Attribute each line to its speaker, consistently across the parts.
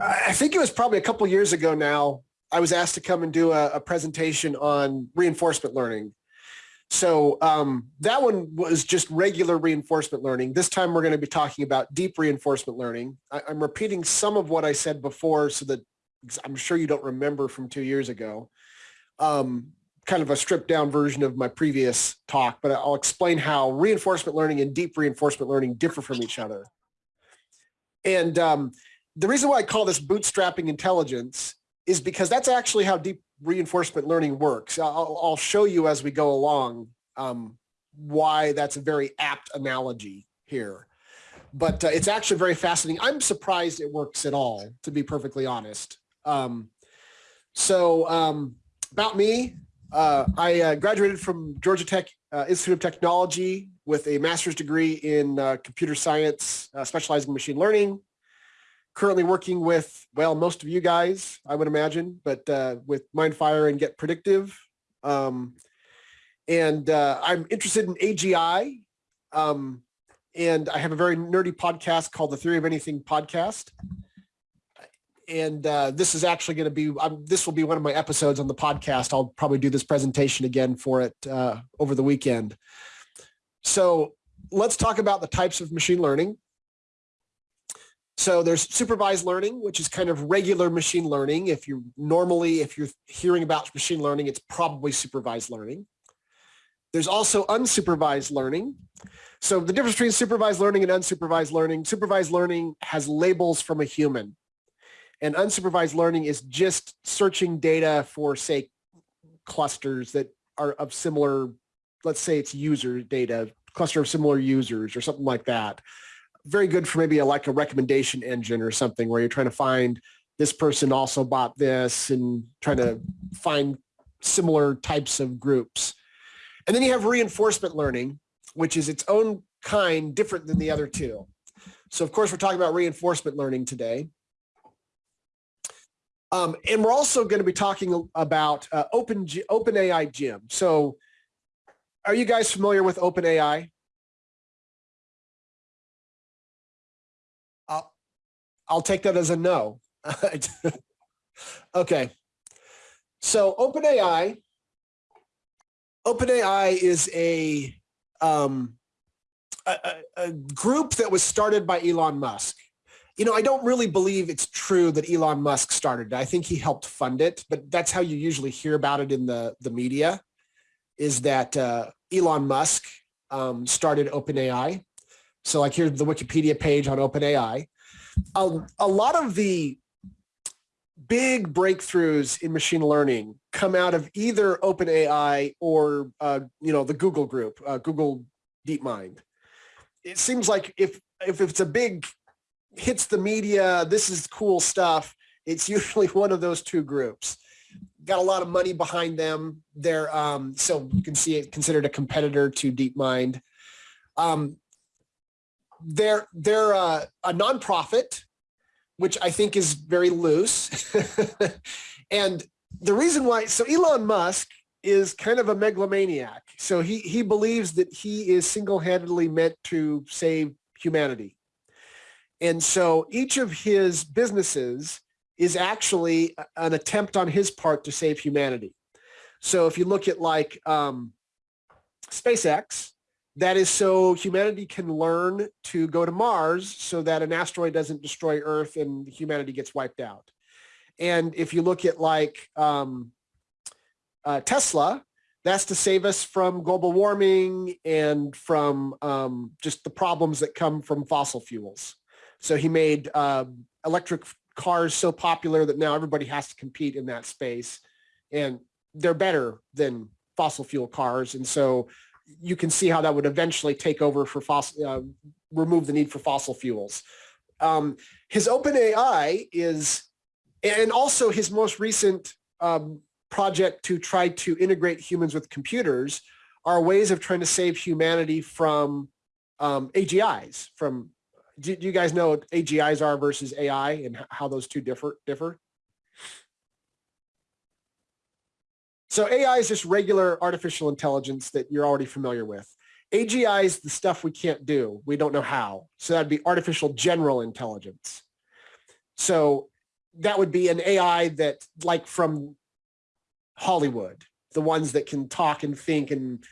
Speaker 1: I think it was probably a couple years ago now, I was asked to come and do a, a presentation on reinforcement learning. So um, that one was just regular reinforcement learning. This time we're going to be talking about deep reinforcement learning. I, am repeating some of what I said before so that I'm sure you don't remember from two years ago. Um, kind of a stripped down version of my previous talk, but I'll explain how reinforcement learning and deep reinforcement learning differ from each other. And um, the reason why I call this bootstrapping intelligence is because that's actually how deep reinforcement learning works. I'll, I'll show you as we go along um, why that's a very apt analogy here. But uh, it's actually very fascinating. I'm surprised it works at all, to be perfectly honest. Um, so um, about me, uh, I uh, graduated from Georgia Tech uh, Institute of Technology with a master's degree in uh, computer science, uh, specializing in machine learning currently working with, well, most of you guys, I would imagine, but uh, with MindFire and Get Predictive. Um, and uh, I'm interested in AGI. Um, and I have a very nerdy podcast called the Theory of Anything podcast. And uh, this is actually going to be, um, this will be one of my episodes on the podcast. I'll probably do this presentation again for it uh, over the weekend. So let's talk about the types of machine learning. So there's supervised learning, which is kind of regular machine learning. If you normally, if you're hearing about machine learning, it's probably supervised learning. There's also unsupervised learning. So the difference between supervised learning and unsupervised learning, supervised learning has labels from a human. And unsupervised learning is just searching data for, say, clusters that are of similar, let's say it's user data, cluster of similar users or something like that very good for maybe a, like a recommendation engine or something where you're trying to find this person also bought this and trying to find similar types of groups. And then you have reinforcement learning, which is its own kind different than the other two. So of course, we're talking about reinforcement learning today. Um, and we're also going to be talking about uh, Open, OpenAI Gym. So are you guys familiar with OpenAI? I'll take that as a no. okay. So OpenAI, OpenAI is a, um, a, a group that was started by Elon Musk. You know, I don't really believe it's true that Elon Musk started it. I think he helped fund it, but that's how you usually hear about it in the, the media, is that uh, Elon Musk um, started OpenAI. So like here's the Wikipedia page on OpenAI a, a lot of the big breakthroughs in machine learning come out of either OpenAI or uh, you know the Google group, uh, Google DeepMind. It seems like if if it's a big hits the media, this is cool stuff. It's usually one of those two groups. Got a lot of money behind them. They're um, so you can see it considered a competitor to DeepMind. Um, they're they're a, a nonprofit, which I think is very loose. and the reason why, so Elon Musk is kind of a megalomaniac. So he, he believes that he is single-handedly meant to save humanity. And so each of his businesses is actually an attempt on his part to save humanity. So if you look at like um, SpaceX, that is so humanity can learn to go to Mars so that an asteroid doesn't destroy Earth and humanity gets wiped out. And if you look at like um, uh, Tesla, that's to save us from global warming and from um, just the problems that come from fossil fuels. So he made uh, electric cars so popular that now everybody has to compete in that space and they're better than fossil fuel cars. And so you can see how that would eventually take over for fossil, uh, remove the need for fossil fuels. Um, his OpenAI is, and also his most recent um, project to try to integrate humans with computers are ways of trying to save humanity from um, AGIs. From do, do, you guys know what AGIs are versus AI and how those two differ? differ? So AI is just regular artificial intelligence that you're already familiar with. AGI is the stuff we can't do. We don't know how. So that'd be artificial general intelligence. So that would be an AI that like from Hollywood, the ones that can talk and think and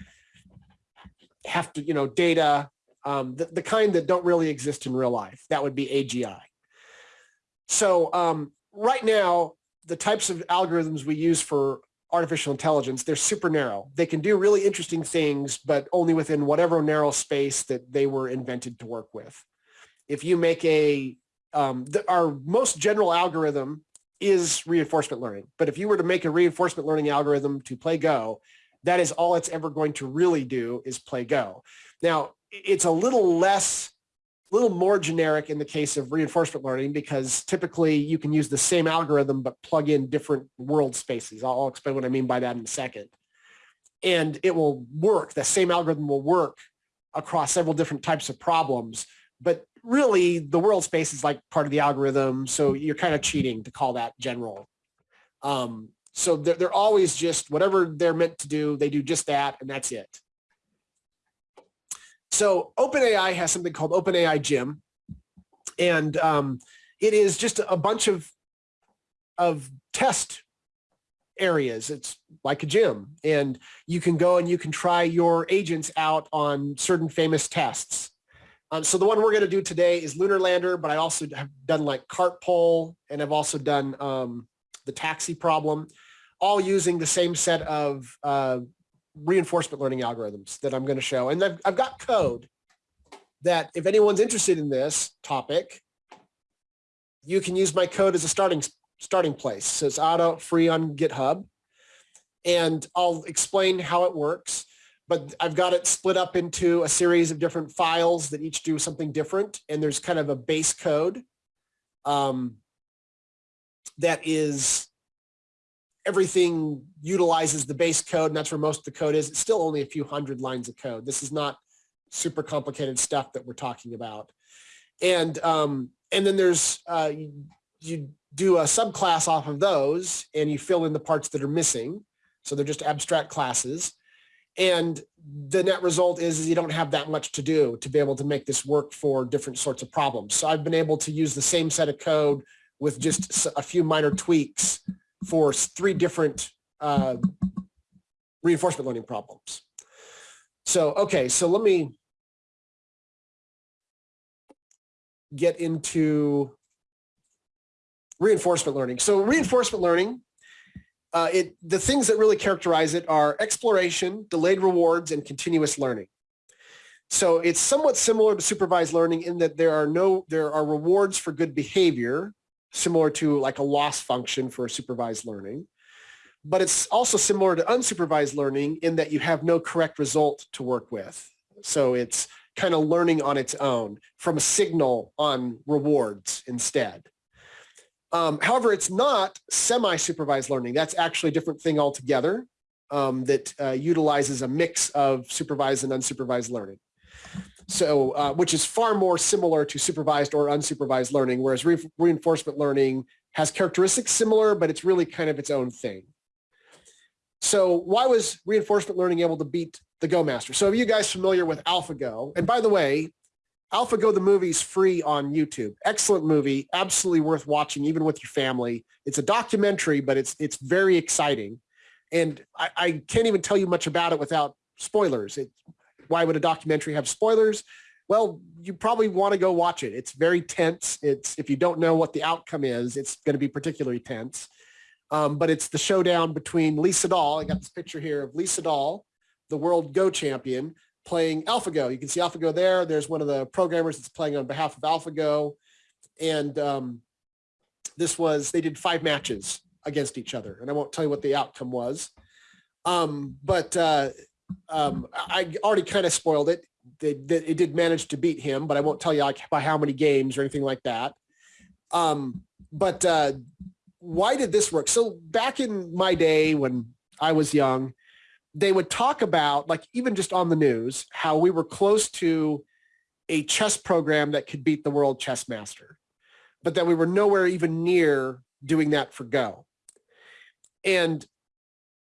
Speaker 1: have to, you know, data, um, the, the kind that don't really exist in real life. That would be AGI. So um, right now, the types of algorithms we use for artificial intelligence, they're super narrow. They can do really interesting things, but only within whatever narrow space that they were invented to work with. If you make a, um, the, our most general algorithm is reinforcement learning. But if you were to make a reinforcement learning algorithm to play Go, that is all it's ever going to really do is play Go. Now, it's a little less a little more generic in the case of reinforcement learning because typically you can use the same algorithm but plug in different world spaces. I'll, explain what I mean by that in a second. And it will work, the same algorithm will work across several different types of problems. But really the world space is like part of the algorithm. So you're kind of cheating to call that general. Um, so they're, they're always just whatever they're meant to do, they do just that and that's it. So OpenAI has something called OpenAI Gym. And um, it is just a bunch of, of test areas. It's like a gym. And you can go and you can try your agents out on certain famous tests. Um, so the one we're going to do today is Lunar Lander, but I also have done like cart pole and I've also done um, the taxi problem, all using the same set of uh, reinforcement learning algorithms that I'm going to show. And I've, I've got code that if anyone's interested in this topic, you can use my code as a starting starting place. So it's auto free on GitHub. And I'll explain how it works. But I've got it split up into a series of different files that each do something different. And there's kind of a base code um, that is everything utilizes the base code and that's where most of the code is. It's still only a few hundred lines of code. This is not super complicated stuff that we're talking about. And um, and then there's uh, you, you do a subclass off of those and you fill in the parts that are missing. So they're just abstract classes. And the net result is, is you don't have that much to do to be able to make this work for different sorts of problems. So I've been able to use the same set of code with just a few minor tweaks for three different uh, reinforcement learning problems. So, okay, so let me get into reinforcement learning. So reinforcement learning, uh, it the things that really characterize it are exploration, delayed rewards, and continuous learning. So it's somewhat similar to supervised learning in that there are no there are rewards for good behavior, similar to like a loss function for supervised learning. But it's also similar to unsupervised learning in that you have no correct result to work with. So it's kind of learning on its own from a signal on rewards instead. Um, however, it's not semi-supervised learning. That's actually a different thing altogether um, that uh, utilizes a mix of supervised and unsupervised learning. So, uh, which is far more similar to supervised or unsupervised learning, whereas re reinforcement learning has characteristics similar, but it's really kind of its own thing. So why was reinforcement learning able to beat the Go Master? So are you guys familiar with AlphaGo? And by the way, AlphaGo the movie is free on YouTube. Excellent movie, absolutely worth watching, even with your family. It's a documentary, but it's it's very exciting. And I, I can't even tell you much about it without spoilers. It, why would a documentary have spoilers? Well, you probably want to go watch it. It's very tense. It's if you don't know what the outcome is, it's going to be particularly tense. Um, but it's the showdown between Lee Sedol. I got this picture here of Lee Sedol, the world Go champion, playing AlphaGo. You can see AlphaGo there. There's one of the programmers that's playing on behalf of AlphaGo. And um, this was, they did five matches against each other. And I won't tell you what the outcome was. Um, but uh, um, I already kind of spoiled it. They, they, it did manage to beat him, but I won't tell you like by how many games or anything like that. Um, but uh, why did this work? So back in my day when I was young, they would talk about like even just on the news, how we were close to a chess program that could beat the world chess master, but that we were nowhere even near doing that for Go. And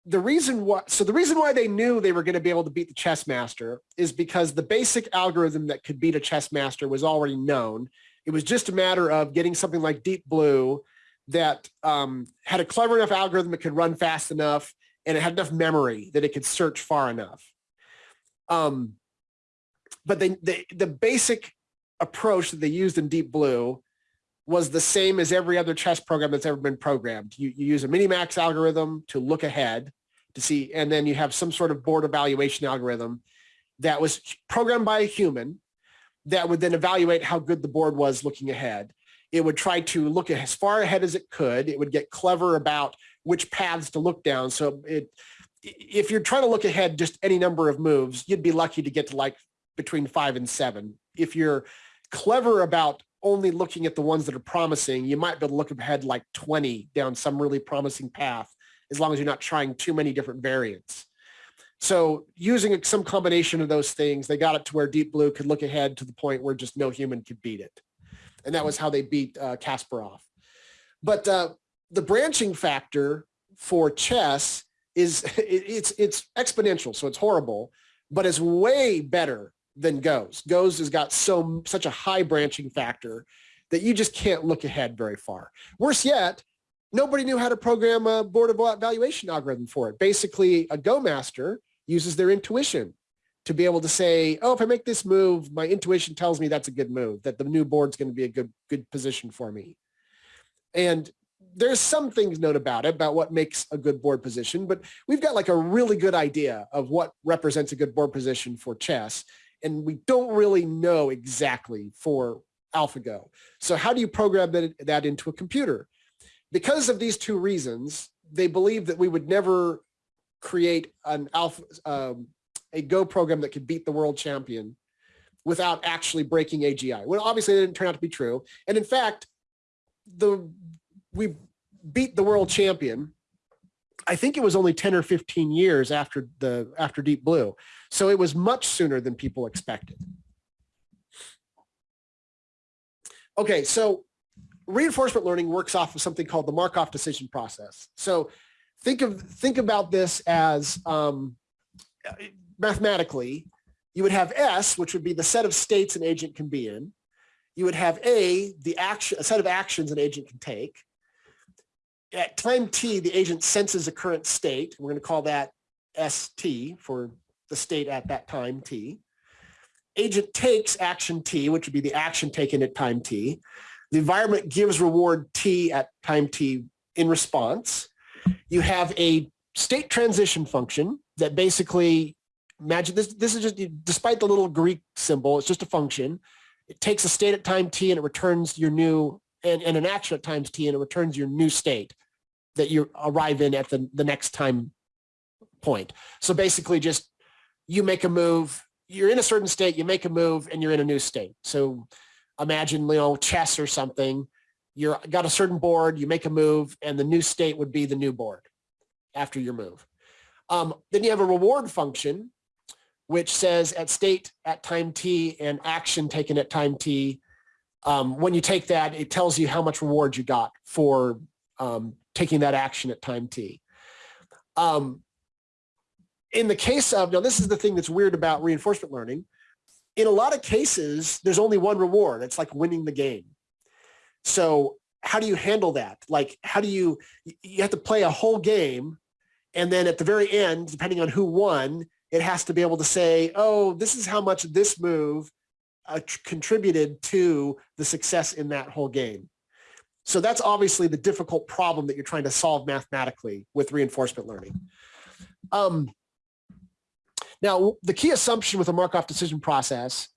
Speaker 1: the reason why, so the reason why they knew they were going to be able to beat the chess master is because the basic algorithm that could beat a chess master was already known. It was just a matter of getting something like Deep Blue that um, had a clever enough algorithm that could run fast enough and it had enough memory that it could search far enough. Um, but they, they, the basic approach that they used in Deep Blue was the same as every other chess program that's ever been programmed. You, you use a minimax algorithm to look ahead to see, and then you have some sort of board evaluation algorithm that was programmed by a human that would then evaluate how good the board was looking ahead. It would try to look as far ahead as it could. It would get clever about which paths to look down. So it, if you're trying to look ahead just any number of moves, you'd be lucky to get to like between five and seven. If you're clever about only looking at the ones that are promising, you might be able to look ahead like 20 down some really promising path, as long as you're not trying too many different variants. So using some combination of those things, they got it to where Deep Blue could look ahead to the point where just no human could beat it. And that was how they beat uh, Kasparov. But uh, the branching factor for chess is it, it's it's exponential, so it's horrible, but it's way better than goes. Goes has got so such a high branching factor that you just can't look ahead very far. Worse yet, nobody knew how to program a board evaluation algorithm for it. Basically, a Go master uses their intuition to be able to say, oh, if I make this move, my intuition tells me that's a good move, that the new board's going to be a good, good position for me. And there's some things known about it, about what makes a good board position, but we've got like a really good idea of what represents a good board position for chess. And we don't really know exactly for AlphaGo. So how do you program that, that into a computer? Because of these two reasons, they believe that we would never create an alpha, um, a Go program that could beat the world champion without actually breaking AGI. Well, obviously it didn't turn out to be true. And in fact, the we beat the world champion. I think it was only 10 or 15 years after the after Deep Blue. So it was much sooner than people expected. Okay, so reinforcement learning works off of something called the Markov decision process. So think of think about this as um, mathematically, you would have S, which would be the set of states an agent can be in. You would have A, the action, a set of actions an agent can take. At time t, the agent senses a current state. We're going to call that ST for the state at that time t. Agent takes action t, which would be the action taken at time t. The environment gives reward t at time t in response you have a state transition function that basically imagine this this is just despite the little greek symbol it's just a function it takes a state at time t and it returns your new and, and an action at times t and it returns your new state that you arrive in at the, the next time point so basically just you make a move you're in a certain state you make a move and you're in a new state so imagine you know chess or something you're got a certain board, you make a move, and the new state would be the new board after your move. Um, then you have a reward function, which says at state at time t and action taken at time t. Um, when you take that, it tells you how much reward you got for um, taking that action at time t. Um, in the case of, now this is the thing that's weird about reinforcement learning. In a lot of cases, there's only one reward. It's like winning the game. So how do you handle that? Like, how do you, you have to play a whole game and then at the very end, depending on who won, it has to be able to say, oh, this is how much this move contributed to the success in that whole game. So that's obviously the difficult problem that you're trying to solve mathematically with reinforcement learning. Um, now, the key assumption with a Markov decision process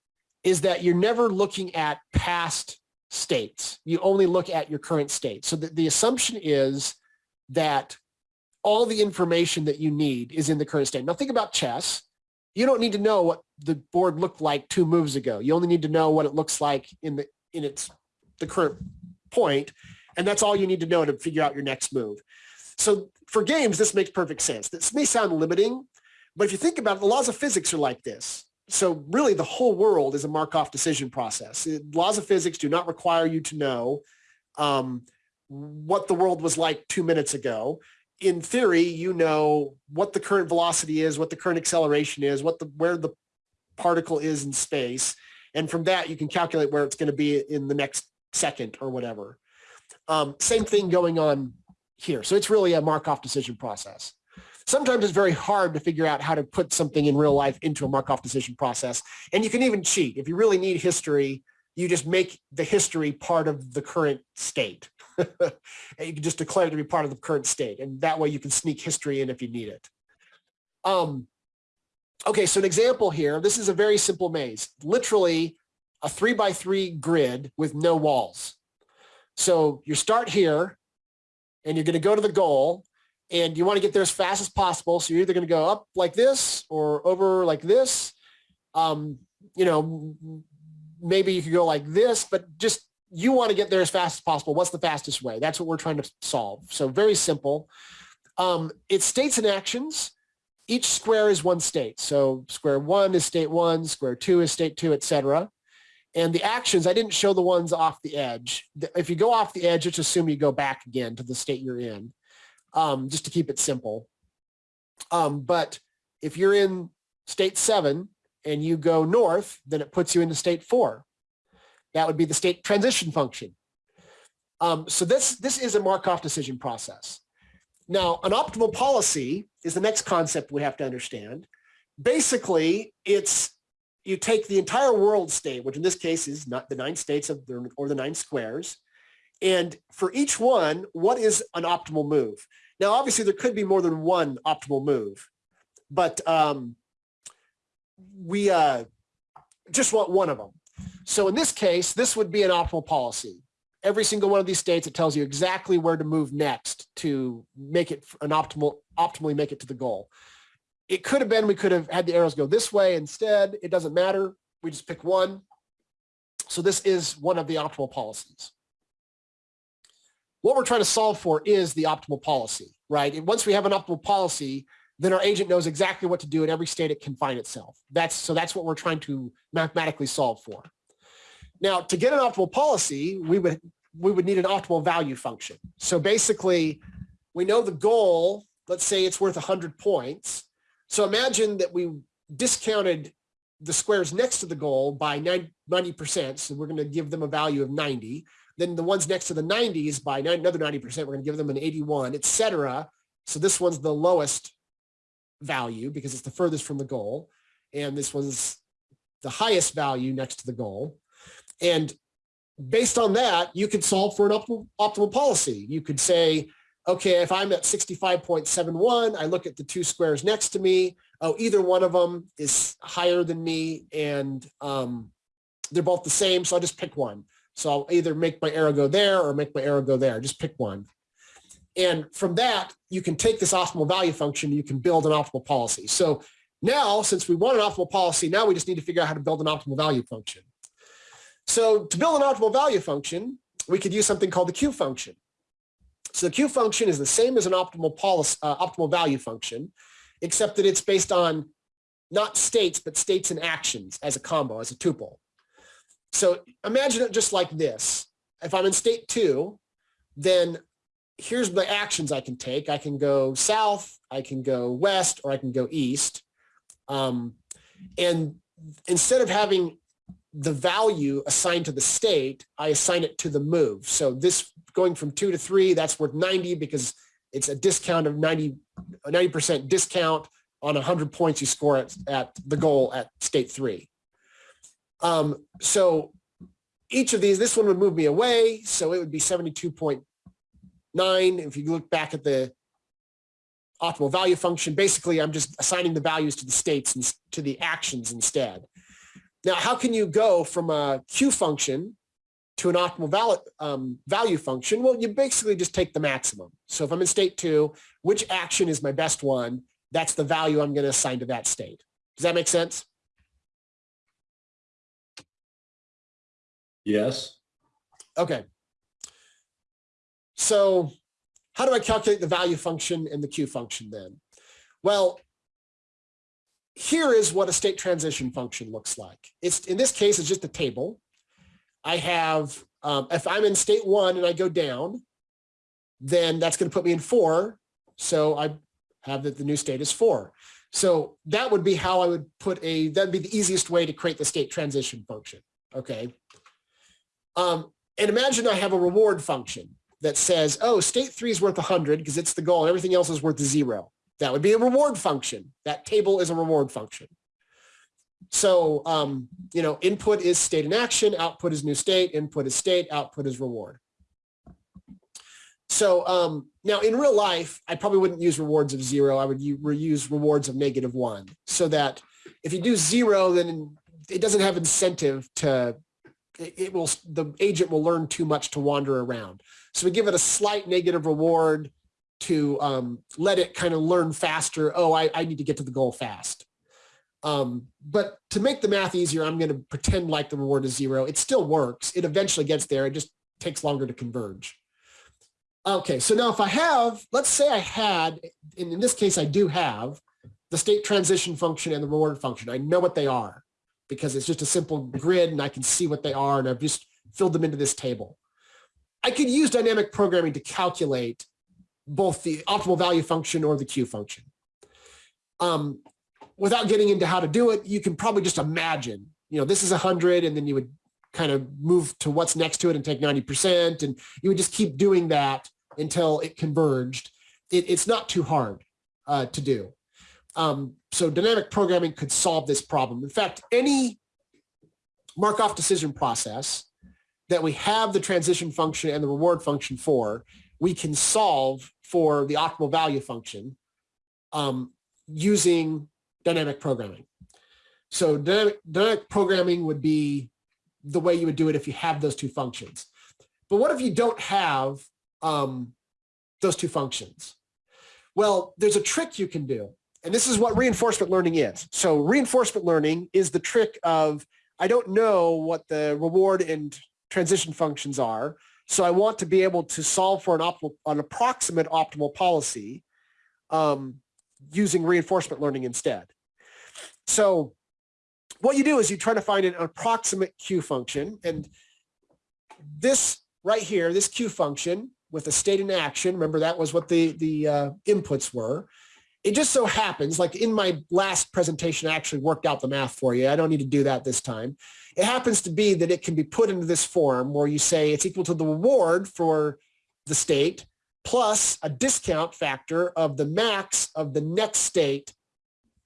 Speaker 1: is that you're never looking at past states. You only look at your current state. So the, the assumption is that all the information that you need is in the current state. Now think about chess. You don't need to know what the board looked like two moves ago. You only need to know what it looks like in the in its the current point, and that's all you need to know to figure out your next move. So for games, this makes perfect sense. This may sound limiting, but if you think about it, the laws of physics are like this so really the whole world is a Markov decision process. It, laws of physics do not require you to know um, what the world was like two minutes ago. In theory, you know what the current velocity is, what the current acceleration is, what the where the particle is in space, And from that, you can calculate where it's going to be in the next second or whatever. Um, same thing going on here. So it's really a Markov decision process. Sometimes it's very hard to figure out how to put something in real life into a Markov decision process. And you can even cheat. If you really need history, you just make the history part of the current state. and you can just declare it to be part of the current state. And that way you can sneak history in if you need it. Um, okay, so an example here, this is a very simple maze, literally a three by three grid with no walls. So you start here and you're going to go to the goal and you want to get there as fast as possible. So you're either going to go up like this or over like this. Um, you know, maybe you could go like this, but just you want to get there as fast as possible. What's the fastest way? That's what we're trying to solve. So very simple. Um, it's states and actions. Each square is one state. So square one is state one, square two is state two, etc. And the actions, I didn't show the ones off the edge. If you go off the edge, just assume you go back again to the state you're in, um, just to keep it simple. Um, but if you're in state seven and you go north, then it puts you into state four. That would be the state transition function. Um, so this, this is a Markov decision process. Now, an optimal policy is the next concept we have to understand. Basically, it's you take the entire world state, which in this case is not the nine states of the, or the nine squares, and for each one, what is an optimal move? Now, obviously, there could be more than one optimal move, but um, we uh, just want one of them. So in this case, this would be an optimal policy. Every single one of these states, it tells you exactly where to move next to make it an optimal, optimally make it to the goal. It could have been, we could have had the arrows go this way instead. It doesn't matter. We just pick one. So this is one of the optimal policies. What we're trying to solve for is the optimal policy, right? And once we have an optimal policy, then our agent knows exactly what to do in every state it can find itself. That's so that's what we're trying to mathematically solve for. Now, to get an optimal policy, we would we would need an optimal value function. So basically, we know the goal, let's say it's worth 100 points. So imagine that we discounted the squares next to the goal by 90%. So we're going to give them a value of 90. Then the ones next to the 90s by another 90%, we're going to give them an 81, etc. So this one's the lowest value because it's the furthest from the goal. And this one's the highest value next to the goal. And based on that, you could solve for an optimal, optimal policy. You could say, okay, if I'm at 65.71, I look at the two squares next to me. Oh, either one of them is higher than me and um, they're both the same. So I'll just pick one. So I'll either make my arrow go there or make my arrow go there. Just pick one. And from that, you can take this optimal value function, you can build an optimal policy. So now, since we want an optimal policy, now we just need to figure out how to build an optimal value function. So to build an optimal value function, we could use something called the Q function. So the Q function is the same as an optimal policy, uh, optimal value function, except that it's based on not states, but states and actions as a combo, as a tuple. So imagine it just like this. If I'm in state two, then here's the actions I can take. I can go south, I can go west, or I can go east. Um, and instead of having the value assigned to the state, I assign it to the move. So this going from two to three, that's worth 90 because it's a discount of 90, 90% discount on 100 points you score at, at the goal at state three. Um, so each of these, this one would move me away. So it would be 72.9. If you look back at the optimal value function, basically I'm just assigning the values to the states and to the actions instead. Now, how can you go from a Q function to an optimal value, um, value function? Well, you basically just take the maximum. So if I'm in state two, which action is my best one? That's the value I'm going to assign to that state. Does that make sense?
Speaker 2: Yes.
Speaker 1: Okay. So how do I calculate the value function and the Q function then? Well, here is what a state transition function looks like. It's in this case, it's just a table. I have, um, if I'm in state one and I go down, then that's going to put me in four. So I have that the new state is four. So that would be how I would put a, that'd be the easiest way to create the state transition function. Okay. Um, and imagine I have a reward function that says, oh, state three is worth 100 because it's the goal everything else is worth zero. That would be a reward function. That table is a reward function. So, um, you know, input is state in action, output is new state, input is state, output is reward. So um, now in real life, I probably wouldn't use rewards of zero. I would use rewards of negative one so that if you do zero, then it doesn't have incentive to, it will, the agent will learn too much to wander around. So we give it a slight negative reward to um, let it kind of learn faster. Oh, I, I need to get to the goal fast. Um, but to make the math easier, I'm going to pretend like the reward is zero. It still works. It eventually gets there. It just takes longer to converge. Okay, so now if I have, let's say I had, and in this case, I do have the state transition function and the reward function. I know what they are because it's just a simple grid and I can see what they are and I've just filled them into this table. I could use dynamic programming to calculate both the optimal value function or the Q function. Um, without getting into how to do it, you can probably just imagine, you know, this is 100 and then you would kind of move to what's next to it and take 90%. And you would just keep doing that until it converged. It, it's not too hard uh, to do. Um, so dynamic programming could solve this problem. In fact, any Markov decision process that we have the transition function and the reward function for, we can solve for the optimal value function um, using dynamic programming. So dynamic, dynamic programming would be the way you would do it if you have those two functions. But what if you don't have um, those two functions? Well, there's a trick you can do. And this is what reinforcement learning is. So reinforcement learning is the trick of, I don't know what the reward and transition functions are. So I want to be able to solve for an, optimal, an approximate optimal policy um, using reinforcement learning instead. So what you do is you try to find an approximate Q function. And this right here, this Q function with a state in action, remember that was what the, the uh, inputs were. It just so happens, like in my last presentation, I actually worked out the math for you. I don't need to do that this time. It happens to be that it can be put into this form where you say it's equal to the reward for the state plus a discount factor of the max of the next state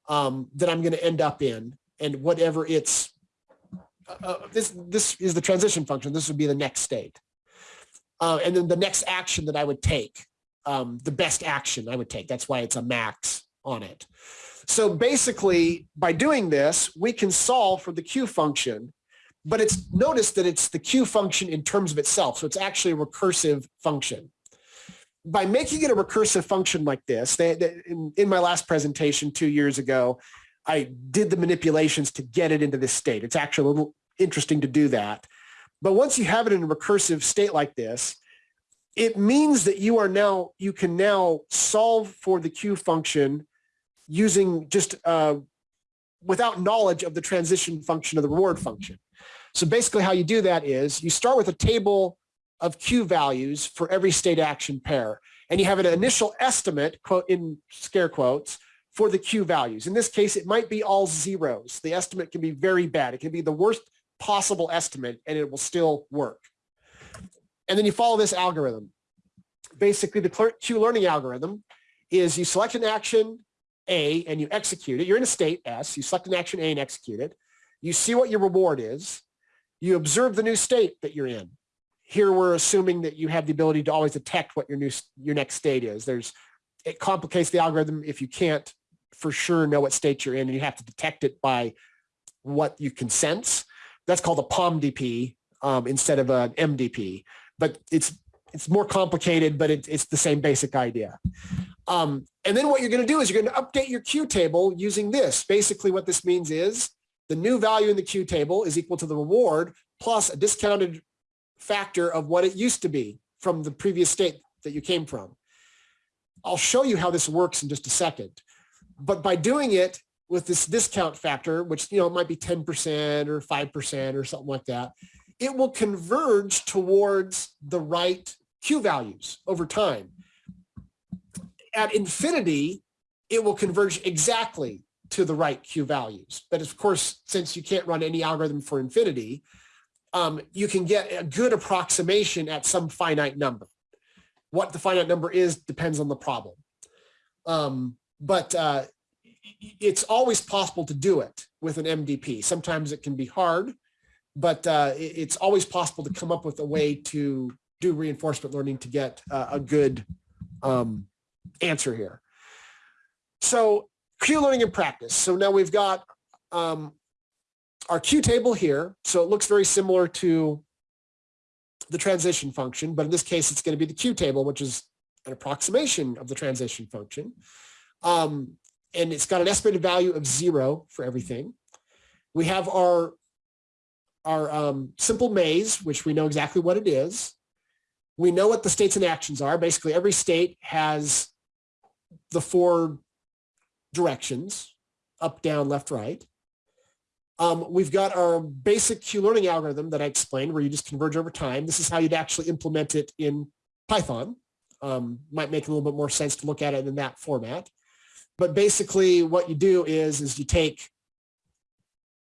Speaker 1: um, that I'm going to end up in and whatever it's uh, uh, this this is the transition function. This would be the next state. Uh, and then the next action that I would take, um, the best action I would take. That's why it's a max on it. So basically, by doing this, we can solve for the Q function, but it's notice that it's the Q function in terms of itself. So it's actually a recursive function. By making it a recursive function like this, they, they, in, in my last presentation two years ago, I did the manipulations to get it into this state. It's actually a little interesting to do that. But once you have it in a recursive state like this, it means that you are now, you can now solve for the Q function using just uh, without knowledge of the transition function of the reward function. So basically how you do that is you start with a table of Q values for every state action pair. And you have an initial estimate, quote in scare quotes, for the Q values. In this case, it might be all zeros. The estimate can be very bad. It can be the worst possible estimate and it will still work. And then you follow this algorithm. Basically, the Q learning algorithm is you select an action A and you execute it. You're in a state S. You select an action A and execute it. You see what your reward is. You observe the new state that you're in. Here we're assuming that you have the ability to always detect what your new your next state is. There's it complicates the algorithm if you can't for sure know what state you're in and you have to detect it by what you can sense. That's called a POMDP um, instead of an MDP, but it's it's more complicated, but it, it's the same basic idea. Um, and then what you're going to do is you're going to update your Q table using this. Basically what this means is the new value in the Q table is equal to the reward plus a discounted factor of what it used to be from the previous state that you came from. I'll show you how this works in just a second but by doing it with this discount factor, which, you know, might be 10% or 5% or something like that, it will converge towards the right Q values over time. At infinity, it will converge exactly to the right Q values. But of course, since you can't run any algorithm for infinity, um, you can get a good approximation at some finite number. What the finite number is depends on the problem. Um, but uh, it's always possible to do it with an MDP. Sometimes it can be hard, but uh, it's always possible to come up with a way to do reinforcement learning to get uh, a good um, answer here. So Q learning in practice. So now we've got um, our Q table here. So it looks very similar to the transition function, but in this case, it's going to be the Q table, which is an approximation of the transition function. Um, and it's got an estimated value of zero for everything. We have our, our um, simple maze, which we know exactly what it is. We know what the states and actions are. Basically, every state has the four directions, up, down, left, right. Um, we've got our basic Q learning algorithm that I explained where you just converge over time. This is how you'd actually implement it in Python. Um, might make a little bit more sense to look at it in that format. But basically what you do is, is you take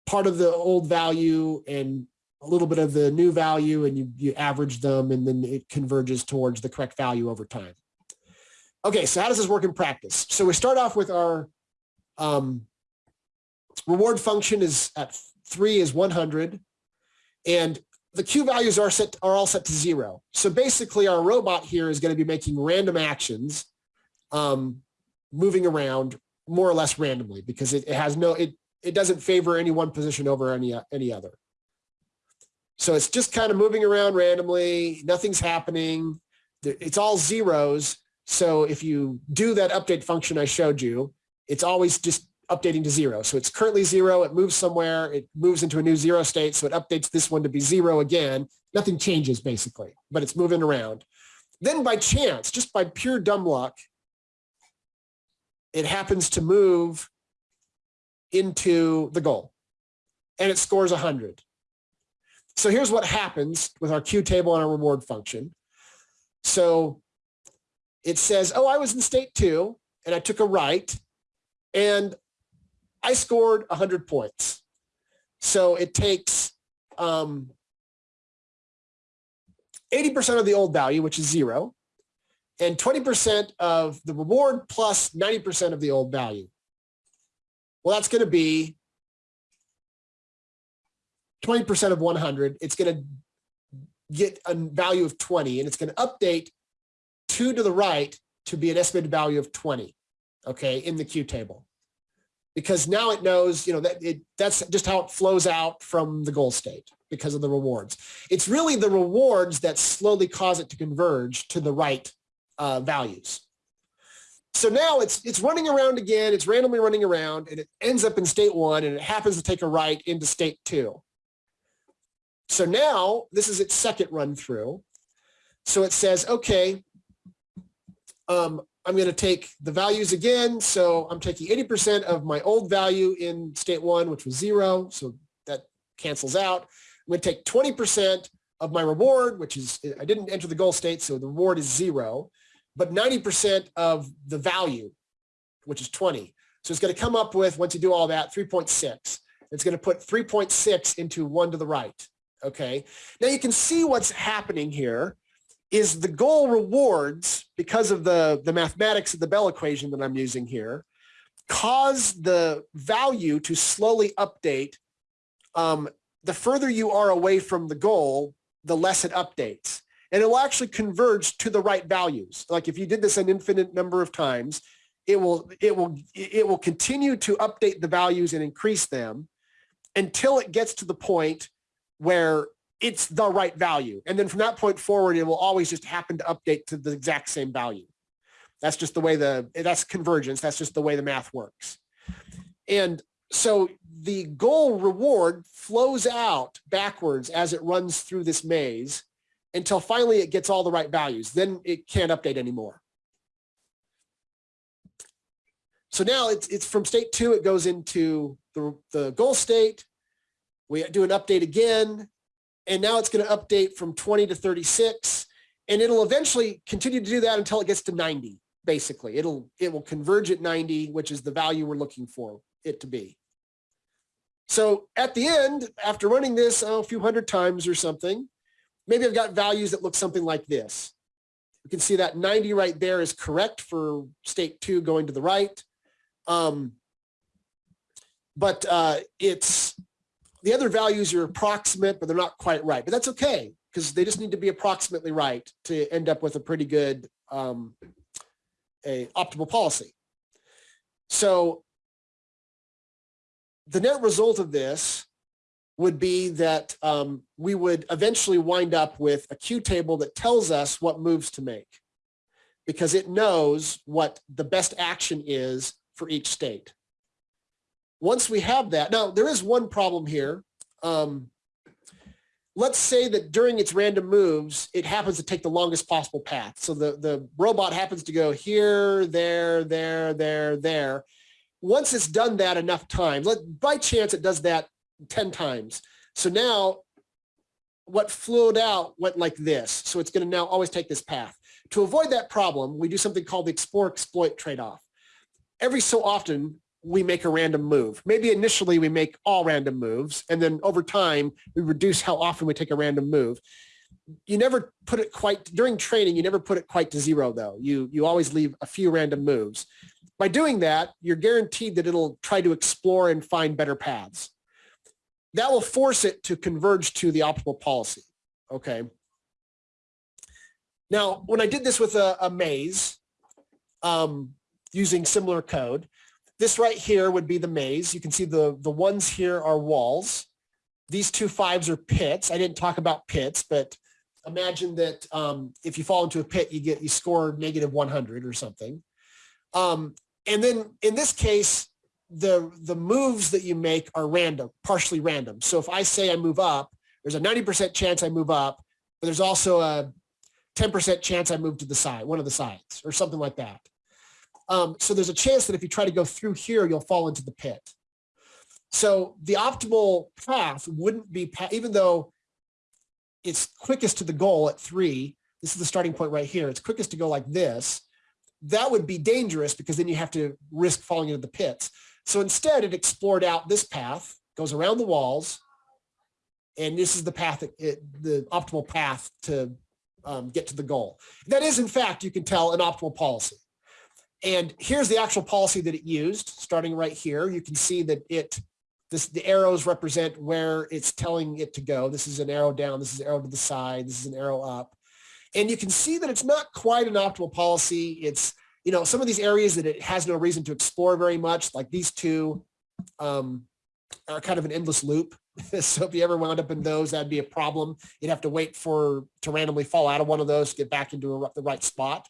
Speaker 1: part of the old value and a little bit of the new value and you, you average them and then it converges towards the correct value over time. Okay, so how does this work in practice? So we start off with our um, reward function is at three is 100 and the Q values are set are all set to zero. So basically our robot here is going to be making random actions, um, moving around more or less randomly because it, it has no, it, it doesn't favor any one position over any, any other. So it's just kind of moving around randomly. Nothing's happening. It's all zeros. So if you do that update function I showed you, it's always just updating to zero. So it's currently zero, it moves somewhere, it moves into a new zero state, so it updates this one to be zero again. Nothing changes basically, but it's moving around. Then by chance, just by pure dumb luck, it happens to move into the goal and it scores 100. So here's what happens with our Q table and our reward function. So it says, oh, I was in state two and I took a right and I scored 100 points. So it takes 80% um, of the old value, which is zero, and 20% of the reward plus 90% of the old value. Well, that's going to be 20% of 100. It's going to get a value of 20 and it's going to update two to the right to be an estimated value of 20, okay, in the Q table because now it knows, you know, that it, that's just how it flows out from the goal state because of the rewards. It's really the rewards that slowly cause it to converge to the right uh, values. So now it's it's running around again, it's randomly running around and it ends up in state one and it happens to take a right into state two. So now this is its second run through. So it says, okay, um, I'm going to take the values again. So I'm taking 80% of my old value in state one, which was zero. So that cancels out. I'm going to take 20% of my reward, which is, I didn't enter the goal state. So the reward is zero, but 90% of the value, which is 20. So it's going to come up with, once you do all that, 3.6. It's going to put 3.6 into one to the right. Okay. Now you can see what's happening here is the goal rewards because of the, the mathematics of the Bell equation that I'm using here, cause the value to slowly update. Um, the further you are away from the goal, the less it updates. And it will actually converge to the right values. Like if you did this an infinite number of times, it will, it will, it will continue to update the values and increase them until it gets to the point where it's the right value. And then from that point forward, it will always just happen to update to the exact same value. That's just the way the, that's convergence. That's just the way the math works. And so the goal reward flows out backwards as it runs through this maze until finally it gets all the right values. Then it can't update anymore. So now it's, it's from state two, it goes into the, the goal state. We do an update again and now it's going to update from 20 to 36 and it'll eventually continue to do that until it gets to 90 basically. It'll, it will converge at 90, which is the value we're looking for it to be. So at the end, after running this oh, a few hundred times or something, maybe I've got values that look something like this. You can see that 90 right there is correct for state two going to the right. Um, but uh, it's the other values are approximate, but they're not quite right. But that's okay because they just need to be approximately right to end up with a pretty good um, a optimal policy. So the net result of this would be that um, we would eventually wind up with a Q table that tells us what moves to make because it knows what the best action is for each state. Once we have that, now there is one problem here. Um, let's say that during its random moves, it happens to take the longest possible path. So the, the robot happens to go here, there, there, there, there. Once it's done that enough times, let, by chance it does that 10 times. So now what flowed out went like this. So it's going to now always take this path. To avoid that problem, we do something called the explore exploit trade-off. Every so often, we make a random move. Maybe initially we make all random moves, and then over time, we reduce how often we take a random move. You never put it quite, during training, you never put it quite to zero though. You, you always leave a few random moves. By doing that, you're guaranteed that it'll try to explore and find better paths. That will force it to converge to the optimal policy, okay? Now, when I did this with a, a maze, um, using similar code, this right here would be the maze. You can see the, the ones here are walls. These two fives are pits. I didn't talk about pits, but imagine that um, if you fall into a pit, you get you score negative 100 or something. Um, and then in this case, the the moves that you make are random, partially random. So if I say I move up, there's a 90% chance I move up, but there's also a 10% chance I move to the side, one of the sides or something like that. Um, so there's a chance that if you try to go through here, you'll fall into the pit. So the optimal path wouldn't be, even though it's quickest to the goal at three, this is the starting point right here, it's quickest to go like this, that would be dangerous because then you have to risk falling into the pits. So instead it explored out this path, goes around the walls, and this is the path, it, the optimal path to um, get to the goal. That is, in fact, you can tell an optimal policy. And here's the actual policy that it used, starting right here. You can see that it, this, the arrows represent where it's telling it to go. This is an arrow down, this is an arrow to the side, this is an arrow up. And you can see that it's not quite an optimal policy. It's, you know, some of these areas that it has no reason to explore very much, like these two um, are kind of an endless loop. so if you ever wound up in those, that'd be a problem. You'd have to wait for to randomly fall out of one of those to get back into a, the right spot.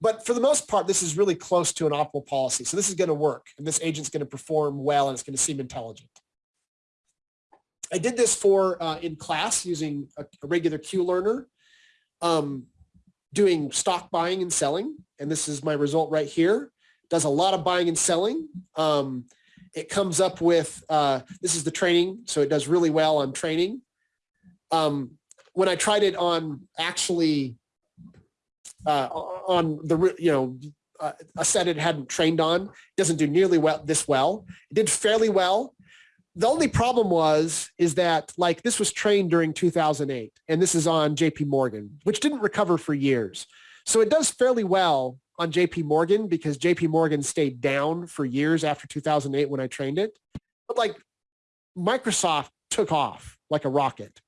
Speaker 1: But for the most part, this is really close to an optimal policy. So this is going to work and this agent's going to perform well and it's going to seem intelligent. I did this for uh, in class using a, a regular Q learner, um, doing stock buying and selling. And this is my result right here. Does a lot of buying and selling. Um, it comes up with, uh, this is the training. So it does really well on training. Um, when I tried it on actually uh, on the, you know, uh, a set it hadn't trained on, doesn't do nearly well this well. It did fairly well. The only problem was, is that like this was trained during 2008 and this is on JP Morgan, which didn't recover for years. So it does fairly well on JP Morgan because JP Morgan stayed down for years after 2008 when I trained it. But like Microsoft took off like a rocket.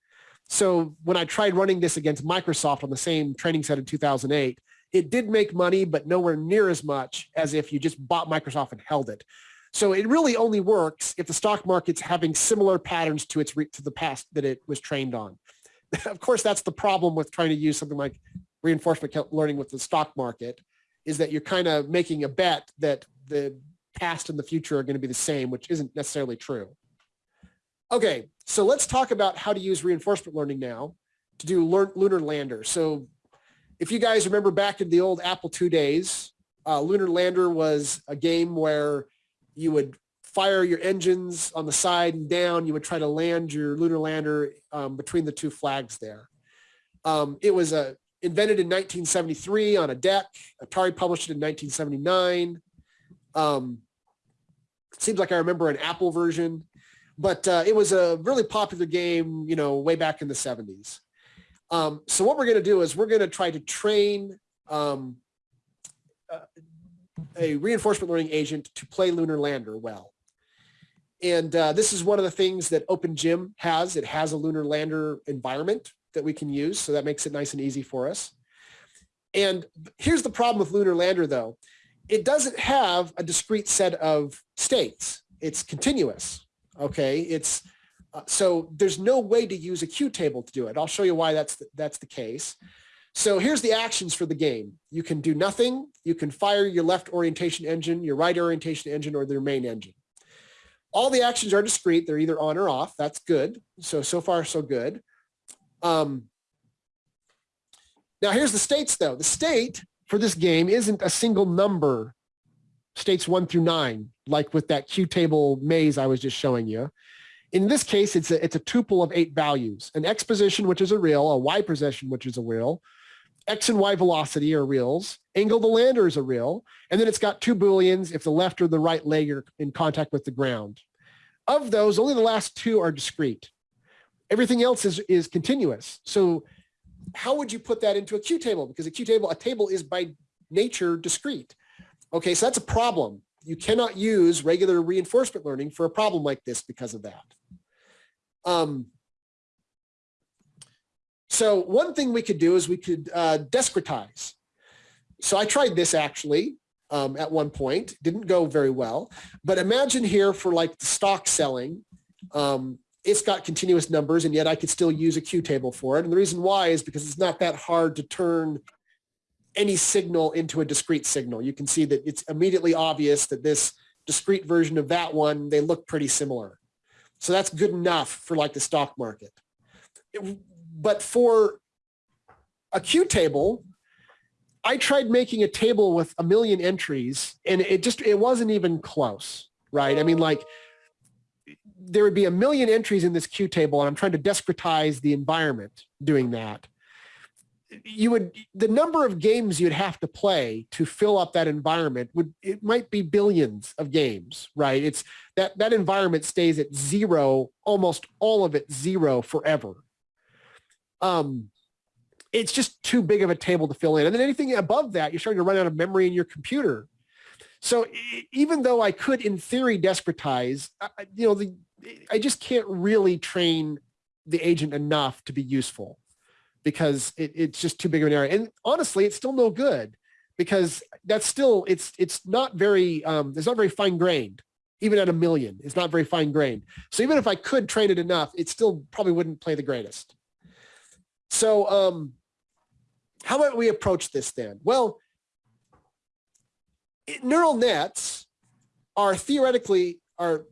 Speaker 1: So when I tried running this against Microsoft on the same training set in 2008, it did make money, but nowhere near as much as if you just bought Microsoft and held it. So it really only works if the stock market's having similar patterns to its to the past that it was trained on. of course, that's the problem with trying to use something like reinforcement learning with the stock market is that you're kind of making a bet that the past and the future are going to be the same, which isn't necessarily true. Okay, so let's talk about how to use reinforcement learning now to do lunar lander. So if you guys remember back in the old Apple II days, uh, Lunar Lander was a game where you would fire your engines on the side and down. You would try to land your lunar lander um, between the two flags there. Um, it was a invented in 1973 on a DEC. Atari published it in 1979. Um, seems like I remember an Apple version, but uh, it was a really popular game, you know, way back in the 70s. Um, so what we're going to do is we're going to try to train um, uh, a reinforcement learning agent to play Lunar Lander well. And uh, this is one of the things that OpenGym has. It has a Lunar Lander environment that we can use. So that makes it nice and easy for us. And here's the problem with Lunar Lander though. It doesn't have a discrete set of states. It's continuous. Okay. It's uh, so there's no way to use a Q table to do it. I'll show you why that's the, that's the case. So here's the actions for the game. You can do nothing. You can fire your left orientation engine, your right orientation engine, or their main engine. All the actions are discrete. They're either on or off. That's good. So, so far, so good. Um, now here's the states though. The state for this game isn't a single number, states one through nine, like with that Q table maze I was just showing you. In this case, it's a, it's a tuple of eight values, an x position, which is a real, a y position, which is a real, x and y velocity are reals, angle the lander is a real, and then it's got two booleans if the left or the right leg are in contact with the ground. Of those, only the last two are discrete. Everything else is, is continuous. So how would you put that into a Q table? Because a Q table, a table is by nature discrete. Okay, so that's a problem. You cannot use regular reinforcement learning for a problem like this because of that. Um, so one thing we could do is we could uh, discretize. So I tried this actually um, at one point, didn't go very well, but imagine here for like the stock selling, um, it's got continuous numbers and yet I could still use a Q table for it. And the reason why is because it's not that hard to turn any signal into a discrete signal. You can see that it's immediately obvious that this discrete version of that one, they look pretty similar. So that's good enough for like the stock market. It, but for a Q table, I tried making a table with a million entries and it just, it wasn't even close, right? I mean, like there would be a million entries in this Q table and I'm trying to discretize the environment doing that. You would, the number of games you'd have to play to fill up that environment would, it might be billions of games, right? It's that, that environment stays at zero, almost all of it zero forever. Um, it's just too big of a table to fill in. And then anything above that, you're starting to run out of memory in your computer. So even though I could, in theory, discretize, you know, the, I just can't really train the agent enough to be useful because it, it's just too big of an area. And honestly, it's still no good because that's still, it's, it's not very, um, it's not very fine grained, even at a million, it's not very fine grained. So even if I could train it enough, it still probably wouldn't play the greatest. So um, how might we approach this then? Well, it, neural nets are theoretically are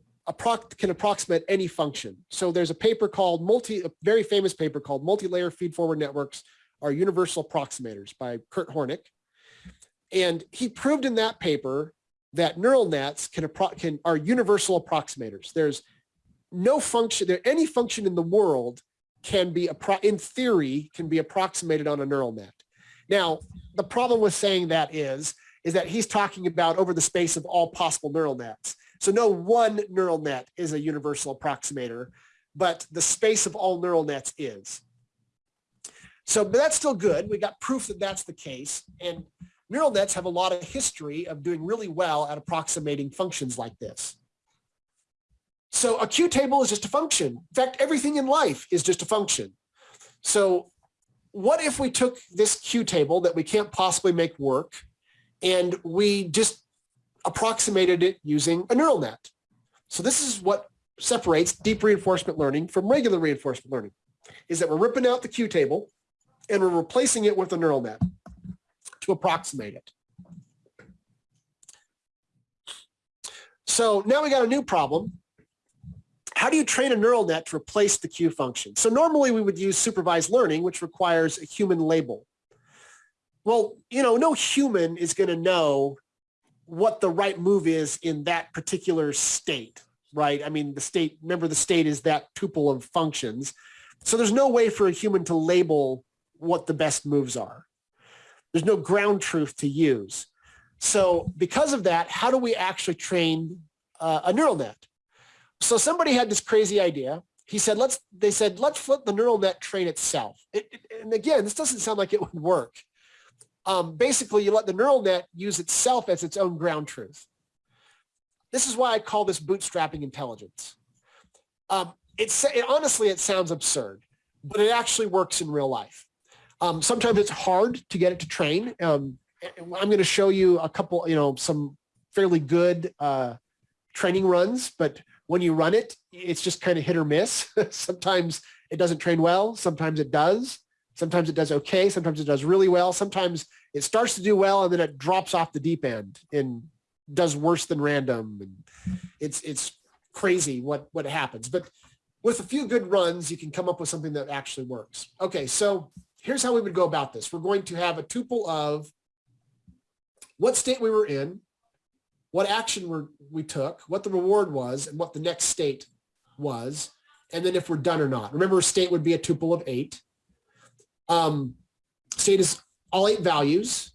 Speaker 1: can approximate any function. So there's a paper called multi, a very famous paper called multi-layer feed-forward networks are universal approximators by Kurt Hornik. And he proved in that paper that neural nets can, can are universal approximators. There's no function, there any function in the world can be, in theory, can be approximated on a neural net. Now, the problem with saying that is, is that he's talking about over the space of all possible neural nets. So no one neural net is a universal approximator, but the space of all neural nets is. So but that's still good. We got proof that that's the case. And neural nets have a lot of history of doing really well at approximating functions like this. So a Q table is just a function. In fact, everything in life is just a function. So what if we took this Q table that we can't possibly make work and we just approximated it using a neural net. So this is what separates deep reinforcement learning from regular reinforcement learning, is that we're ripping out the Q table and we're replacing it with a neural net to approximate it. So now we got a new problem. How do you train a neural net to replace the Q function? So normally we would use supervised learning, which requires a human label. Well, you know, no human is going to know what the right move is in that particular state, right? I mean, the state, remember the state is that tuple of functions. So there's no way for a human to label what the best moves are. There's no ground truth to use. So because of that, how do we actually train uh, a neural net? So somebody had this crazy idea. He said, let's, they said, let's let the neural net train itself. It, it, and again, this doesn't sound like it would work. Um, basically, you let the neural net use itself as its own ground truth. This is why I call this bootstrapping intelligence. Um, it's, it, honestly, it sounds absurd, but it actually works in real life. Um, sometimes it's hard to get it to train. Um, I'm going to show you a couple, you know, some fairly good uh, training runs, but when you run it, it's just kind of hit or miss. sometimes it doesn't train well. Sometimes it does. Sometimes it does okay. Sometimes it does really well. Sometimes it starts to do well and then it drops off the deep end and does worse than random. And it's, it's crazy what, what happens. But with a few good runs, you can come up with something that actually works. Okay, so here's how we would go about this. We're going to have a tuple of what state we were in, what action we we took, what the reward was, and what the next state was, and then if we're done or not. Remember, state would be a tuple of eight. Um, state is all eight values.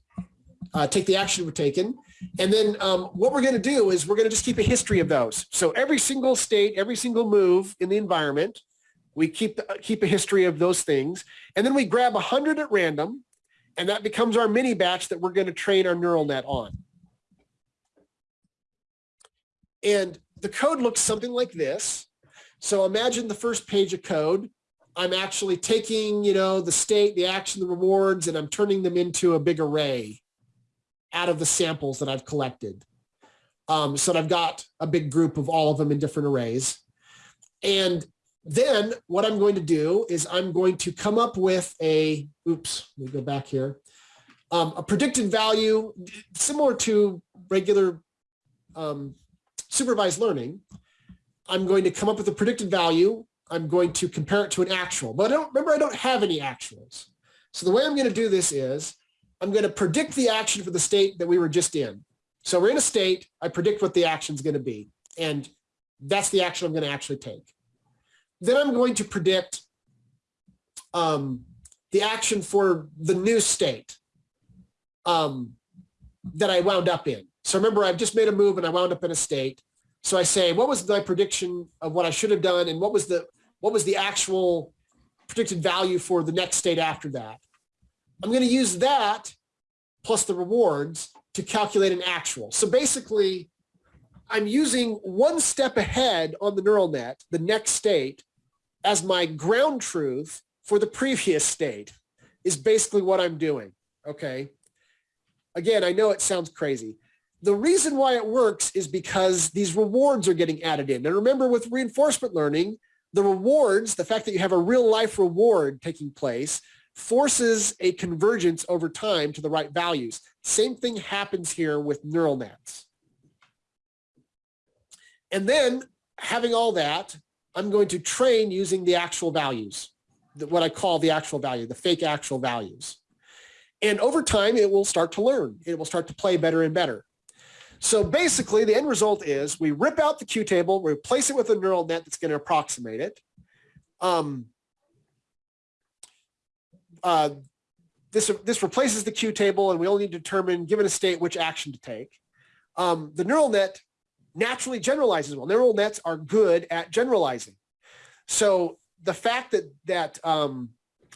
Speaker 1: Uh, take the action we're taken. And then um, what we're going to do is we're going to just keep a history of those. So every single state, every single move in the environment, we keep, uh, keep a history of those things. And then we grab 100 at random, and that becomes our mini batch that we're going to train our neural net on. And the code looks something like this. So imagine the first page of code. I'm actually taking, you know, the state, the action, the rewards, and I'm turning them into a big array out of the samples that I've collected. Um, so I've got a big group of all of them in different arrays. And then what I'm going to do is I'm going to come up with a, oops, let me go back here, um, a predicted value similar to regular um, supervised learning. I'm going to come up with a predicted value. I'm going to compare it to an actual, but I don't remember I don't have any actuals. So the way I'm going to do this is I'm going to predict the action for the state that we were just in. So we're in a state, I predict what the action is going to be. And that's the action I'm going to actually take. Then I'm going to predict um, the action for the new state um, that I wound up in. So remember, I've just made a move and I wound up in a state. So I say, what was my prediction of what I should have done? And what was the, what was the actual predicted value for the next state after that? I'm going to use that plus the rewards to calculate an actual. So basically, I'm using one step ahead on the neural net, the next state, as my ground truth for the previous state is basically what I'm doing, okay? Again, I know it sounds crazy. The reason why it works is because these rewards are getting added in. And remember with reinforcement learning, the rewards, the fact that you have a real life reward taking place forces a convergence over time to the right values. Same thing happens here with neural nets. And then having all that, I'm going to train using the actual values, what I call the actual value, the fake actual values. And over time, it will start to learn. It will start to play better and better. So basically, the end result is we rip out the Q table, replace it with a neural net that's going to approximate it. Um, uh, this, this replaces the Q table and we only determine, given a state, which action to take. Um, the neural net naturally generalizes well. Neural nets are good at generalizing. So the fact that, that um,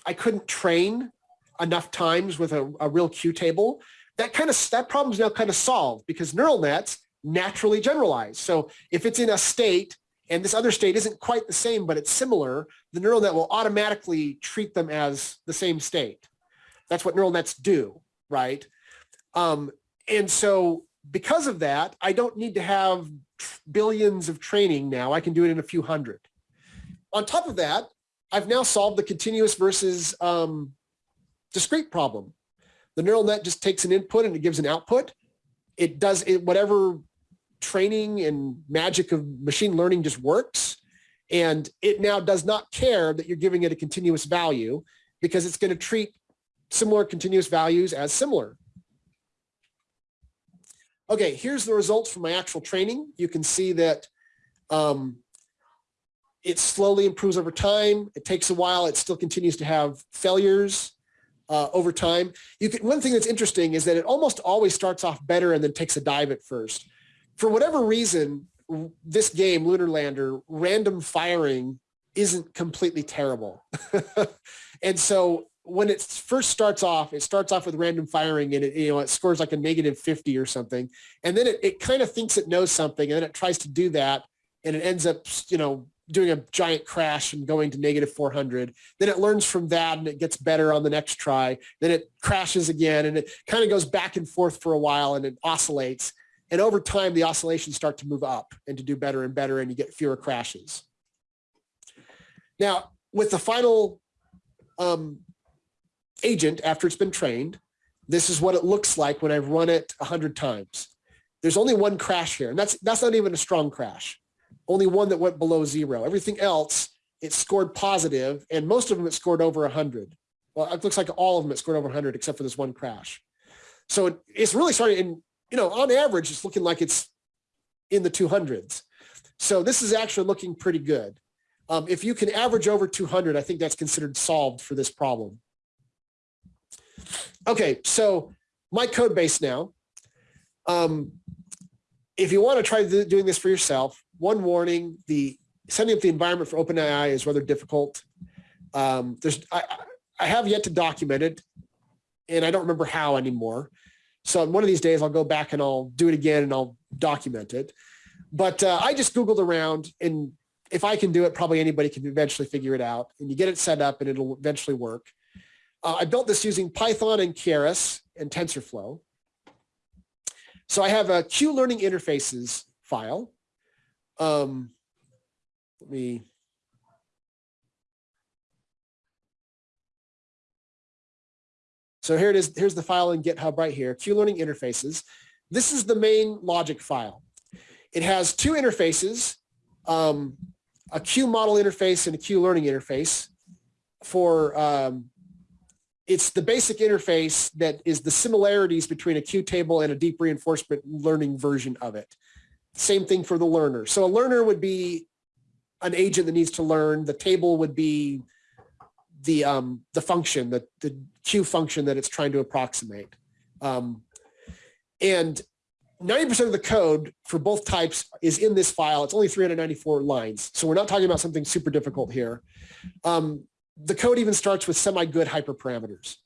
Speaker 1: I couldn't train enough times with a, a real Q table, that kind of, that problem is now kind of solved because neural nets naturally generalize. So if it's in a state and this other state isn't quite the same, but it's similar, the neural net will automatically treat them as the same state. That's what neural nets do, right? Um, and so because of that, I don't need to have billions of training now. I can do it in a few hundred. On top of that, I've now solved the continuous versus um, discrete problem. The neural net just takes an input and it gives an output. It does it whatever training and magic of machine learning just works. And it now does not care that you're giving it a continuous value because it's going to treat similar continuous values as similar. Okay, here's the results from my actual training. You can see that um, it slowly improves over time. It takes a while. It still continues to have failures. Uh, over time. You can, one thing that's interesting is that it almost always starts off better and then takes a dive at first. For whatever reason, this game, Lunar Lander, random firing isn't completely terrible. and so when it first starts off, it starts off with random firing and it, you know, it scores like a negative 50 or something. And then it, it kind of thinks it knows something and then it tries to do that and it ends up, you know, doing a giant crash and going to negative 400. Then it learns from that and it gets better on the next try. Then it crashes again and it kind of goes back and forth for a while and it oscillates. And over time, the oscillations start to move up and to do better and better and you get fewer crashes. Now, with the final um, agent, after it's been trained, this is what it looks like when I've run it 100 times. There's only one crash here, and that's, that's not even a strong crash only one that went below zero. Everything else, it scored positive, and most of them it scored over 100. Well, it looks like all of them it scored over 100 except for this one crash. So it, it's really starting, and you know, on average, it's looking like it's in the 200s. So this is actually looking pretty good. Um, if you can average over 200, I think that's considered solved for this problem. Okay, so my code base now. Um, if you want to try doing this for yourself, one warning, the setting up the environment for OpenAI is rather difficult. Um, there's, I, I have yet to document it and I don't remember how anymore. So one of these days I'll go back and I'll do it again and I'll document it. But uh, I just Googled around and if I can do it, probably anybody can eventually figure it out and you get it set up and it'll eventually work. Uh, I built this using Python and Keras and TensorFlow. So I have a Q learning interfaces file um, let me So here it is. Here's the file in GitHub right here, Q Learning Interfaces. This is the main logic file. It has two interfaces, um, a Q model interface and a Q learning interface for, um, it's the basic interface that is the similarities between a Q table and a deep reinforcement learning version of it. Same thing for the learner. So a learner would be an agent that needs to learn. The table would be the um, the function, the, the Q function that it's trying to approximate. Um, and 90% of the code for both types is in this file. It's only 394 lines. So we're not talking about something super difficult here. Um, the code even starts with semi-good hyperparameters.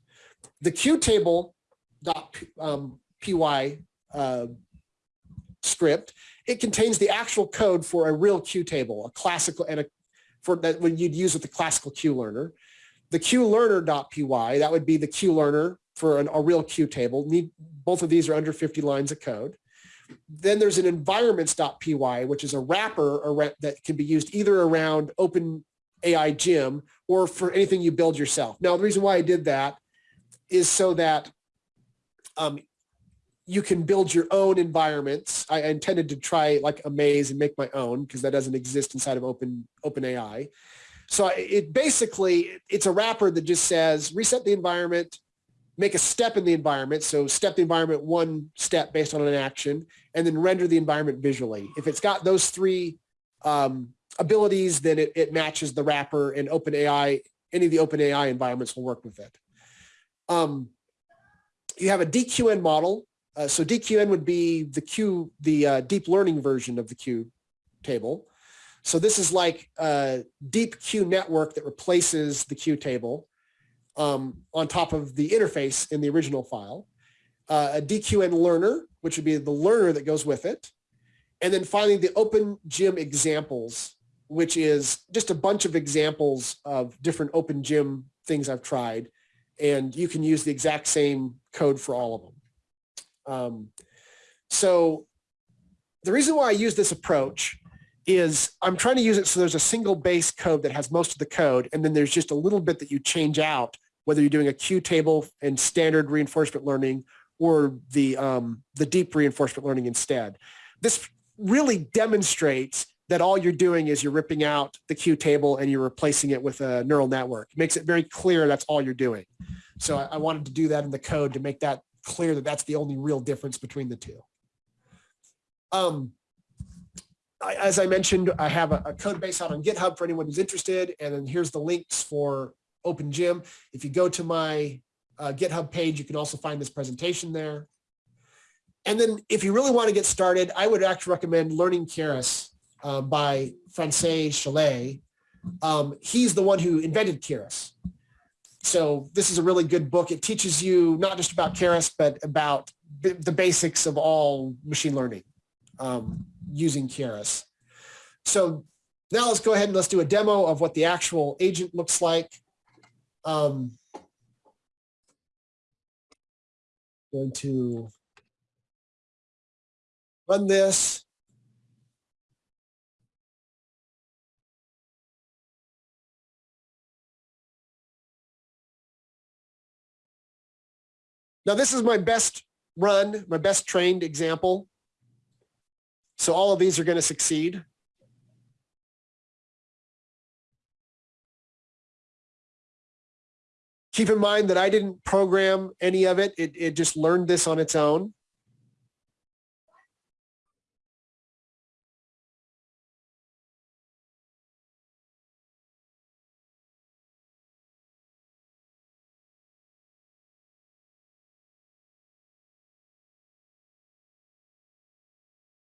Speaker 1: The Q table dot um, py uh, script it contains the actual code for a real Q table, a classical and a for that when you'd use with the classical Q learner. The Q learner.py, that would be the Q learner for an, a real Q table. Need, both of these are under 50 lines of code. Then there's an environments.py, which is a wrapper that can be used either around Open AI Gym or for anything you build yourself. Now, the reason why I did that is so that um, you can build your own environments. I intended to try like a maze and make my own because that doesn't exist inside of Open OpenAI. So it basically, it's a wrapper that just says reset the environment, make a step in the environment. So step the environment one step based on an action, and then render the environment visually. If it's got those three um, abilities, then it, it matches the wrapper and OpenAI, any of the OpenAI environments will work with it. Um, you have a DQN model, uh, so DQN would be the Q, the uh, deep learning version of the Q table. So this is like a deep Q network that replaces the Q table um, on top of the interface in the original file. Uh, a DQN learner, which would be the learner that goes with it. And then finally the Open Gym examples, which is just a bunch of examples of different Open Gym things I've tried. And you can use the exact same code for all of them. Um, so the reason why I use this approach is I'm trying to use it so there's a single base code that has most of the code, and then there's just a little bit that you change out, whether you're doing a Q table and standard reinforcement learning or the, um, the deep reinforcement learning instead. This really demonstrates that all you're doing is you're ripping out the Q table and you're replacing it with a neural network. It makes it very clear that's all you're doing. So I, I wanted to do that in the code to make that clear that that's the only real difference between the two. Um, I, as I mentioned, I have a, a, code base out on GitHub for anyone who's interested. And then here's the links for Open Gym. If you go to my uh, GitHub page. You can also find this presentation there. And then if you really want to get started, I would actually recommend Learning Keras uh, by François Chollet. Um, he's the one who invented Keras. So this is a really good book. It teaches you not just about Keras, but about the basics of all machine learning um, using Keras. So now let's go ahead and let's do a demo of what the actual agent looks like. Um, going to run this. Now this is my best run, my best trained example. So all of these are going to succeed. Keep in mind that I didn't program any of it. It, it just learned this on its own.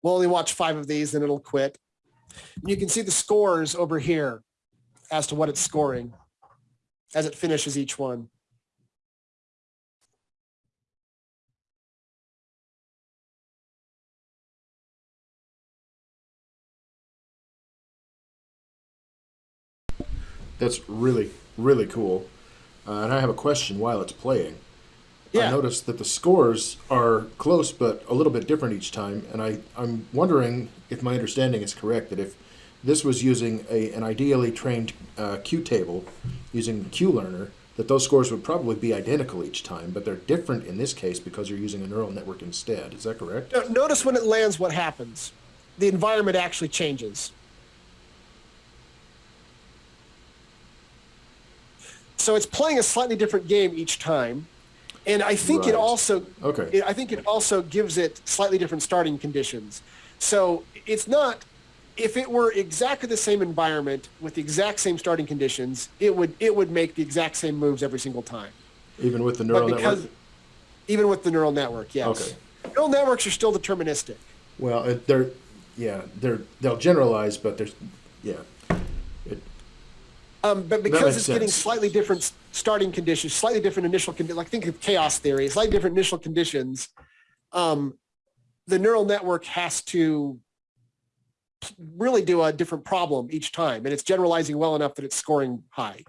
Speaker 1: We'll only watch five of these, then it'll quit. And You can see the scores over here as to what it's scoring as it finishes each one.
Speaker 2: That's really, really cool. Uh, and I have a question while it's playing.
Speaker 1: Yeah.
Speaker 2: I noticed that the scores are close but a little bit different each time, and I, I'm wondering if my understanding is correct that if this was using a, an ideally trained uh, Q table using QLearner, that those scores would probably be identical each time, but they're different in this case because you're using a neural network instead. Is that correct?
Speaker 1: Notice when it lands what happens. The environment actually changes. So it's playing a slightly different game each time. And I think
Speaker 2: Right.
Speaker 1: it also,
Speaker 2: Okay.
Speaker 1: I think it also gives it slightly different starting conditions. So it's not, if it were exactly the same environment with the exact same starting conditions, it would, it would make the exact same moves every single time.
Speaker 2: Even with the neural
Speaker 1: But because,
Speaker 2: network?
Speaker 1: even with the neural network, yes.
Speaker 2: Okay.
Speaker 1: Neural networks are still deterministic.
Speaker 2: Well, they're, yeah, they're, they'll generalize, but there's, yeah.
Speaker 1: Um, but because it's getting slightly different starting conditions, slightly different initial conditions, like think of chaos theory, slightly different initial conditions, um, the neural network has to really do a different problem each time. And it's generalizing well enough that it's scoring high.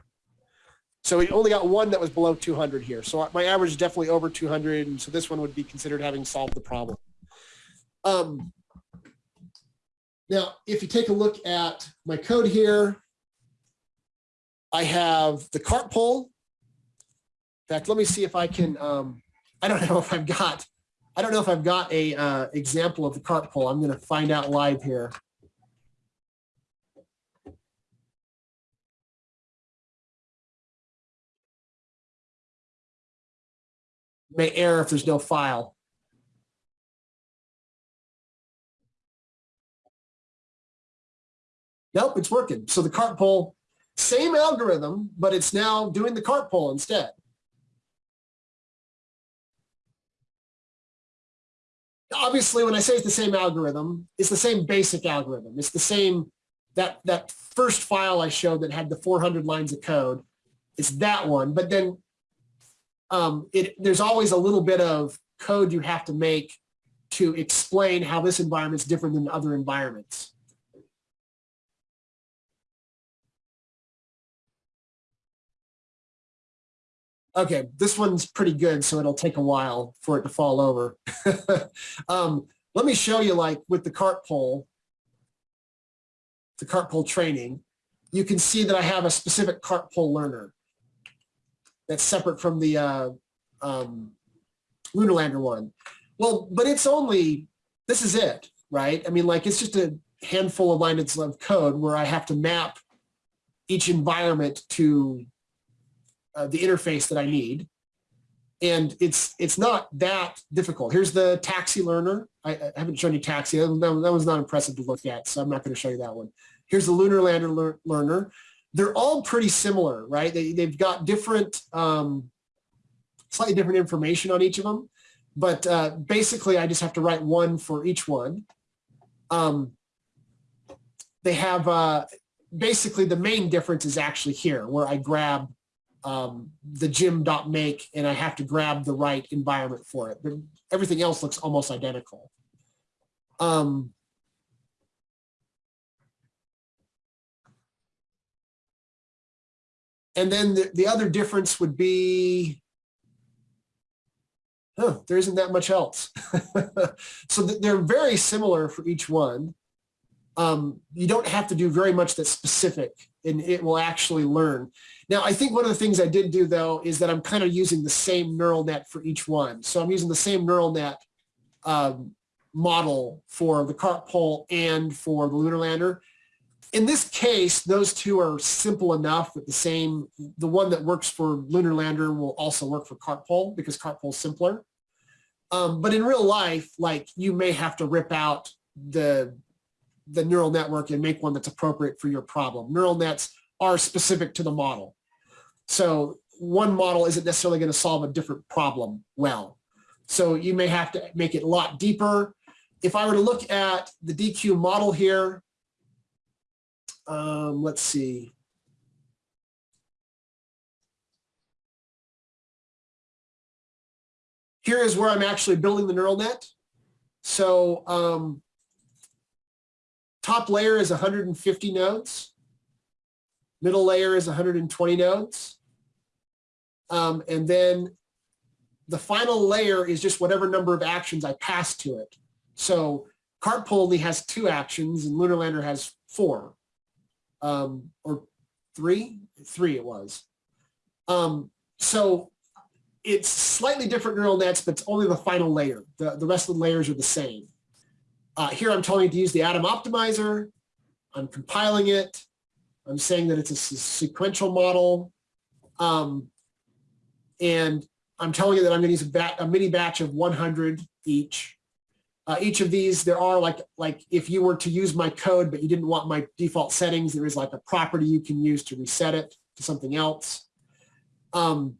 Speaker 1: So we only got one that was below 200 here. So my average is definitely over 200. And so this one would be considered having solved the problem. Um, now, if you take a look at my code here, I have the cart pole. In fact, let me see if I can, um, I don't know if I've got, I don't know if I've got a uh, example of the cart pole. I'm going to find out live here. May error if there's no file. Nope, it's working. So the cart pole, same algorithm, but it's now doing the cart pole instead. Obviously, when I say it's the same algorithm, it's the same basic algorithm. It's the same, that, that first file I showed that had the 400 lines of code. It's that one, but then um, it, there's always a little bit of code you have to make to explain how this environment's different than other environments. Okay, this one's pretty good, so it'll take a while for it to fall over. um, let me show you like with the cart pole, the cart pole training, you can see that I have a specific cart pole learner that's separate from the uh, um, one. Well, but it's only, this is it, right? I mean, like it's just a handful of lines of code where I have to map each environment to uh, the interface that I need. And it's it's not that difficult. Here's the taxi learner. I, I haven't shown you taxi. That, that- was not impressive to look at, so I'm not going to show you that one. Here's the lunar lander lear- learner. They're all pretty similar, right? They, they've got different um, slightly different information on each of them. But uh, basically, I just have to write one for each one. Um, they have uh, basically the main difference is actually here where I grab um, the gym.make and I have to grab the right environment for it. But everything else looks almost identical. Um, and then the, the other difference would be, huh, there isn't that much else. so th- they're very similar for each one. Um, you don't have to do very much that's specific and it will actually learn. Now, I think one of the things I did do though is that I'm kind of using the same neural net for each one. So I'm using the same neural net um, model for the cart pole and for the lunar lander. In this case, those two are simple enough that the same, the one that works for lunar lander will also work for cart pole because cart pole is simpler. Um, but in real life, like you may have to rip out the the neural network and make one that's appropriate for your problem. Neural nets are specific to the model. So one model isn't necessarily going to solve a different problem well. So you may have to make it a lot deeper. If I were to look at the DQ model here, um, let's see. Here is where I'm actually building the neural net. So um, top layer is 150 nodes. Middle layer is 120 nodes. Um, and then the final layer is just whatever number of actions I pass to it. So cart pole only has two actions and lunar lander has four um, or three, three it was. Um, so it's slightly different neural nets, but it's only the final layer. The, the rest of the layers are the same. Uh, here I'm telling you to use the Adam Optimizer. I'm compiling it. I'm saying that it's a sequential model. Um, and I'm telling you that I'm going to use a, a, mini batch of 100 each. Uh, each of these, there are like, like if you were to use my code, but you didn't want my default settings, there is like a property you can use to reset it to something else. Um,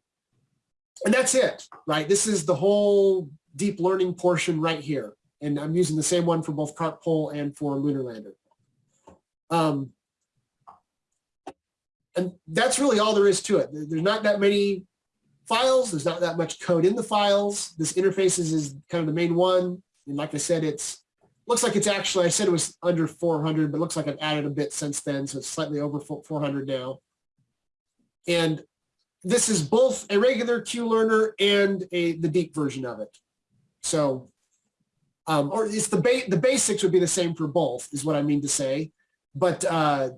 Speaker 1: and that's it, right? This is the whole deep learning portion right here. And I'm using the same one for both cart pole and for lunar lander. Um, and that's really all there is to it. There's not that many files. There's not that much code in the files. This interfaces is kind of the main one. And like I said, it's looks like it's actually, I said it was under 400, but looks like I've added a bit since then. So it's slightly over 400 now. And this is both a regular Q-learner and a the deep version of it. So, um, or it's the, ba the basics would be the same for both is what I mean to say. But uh,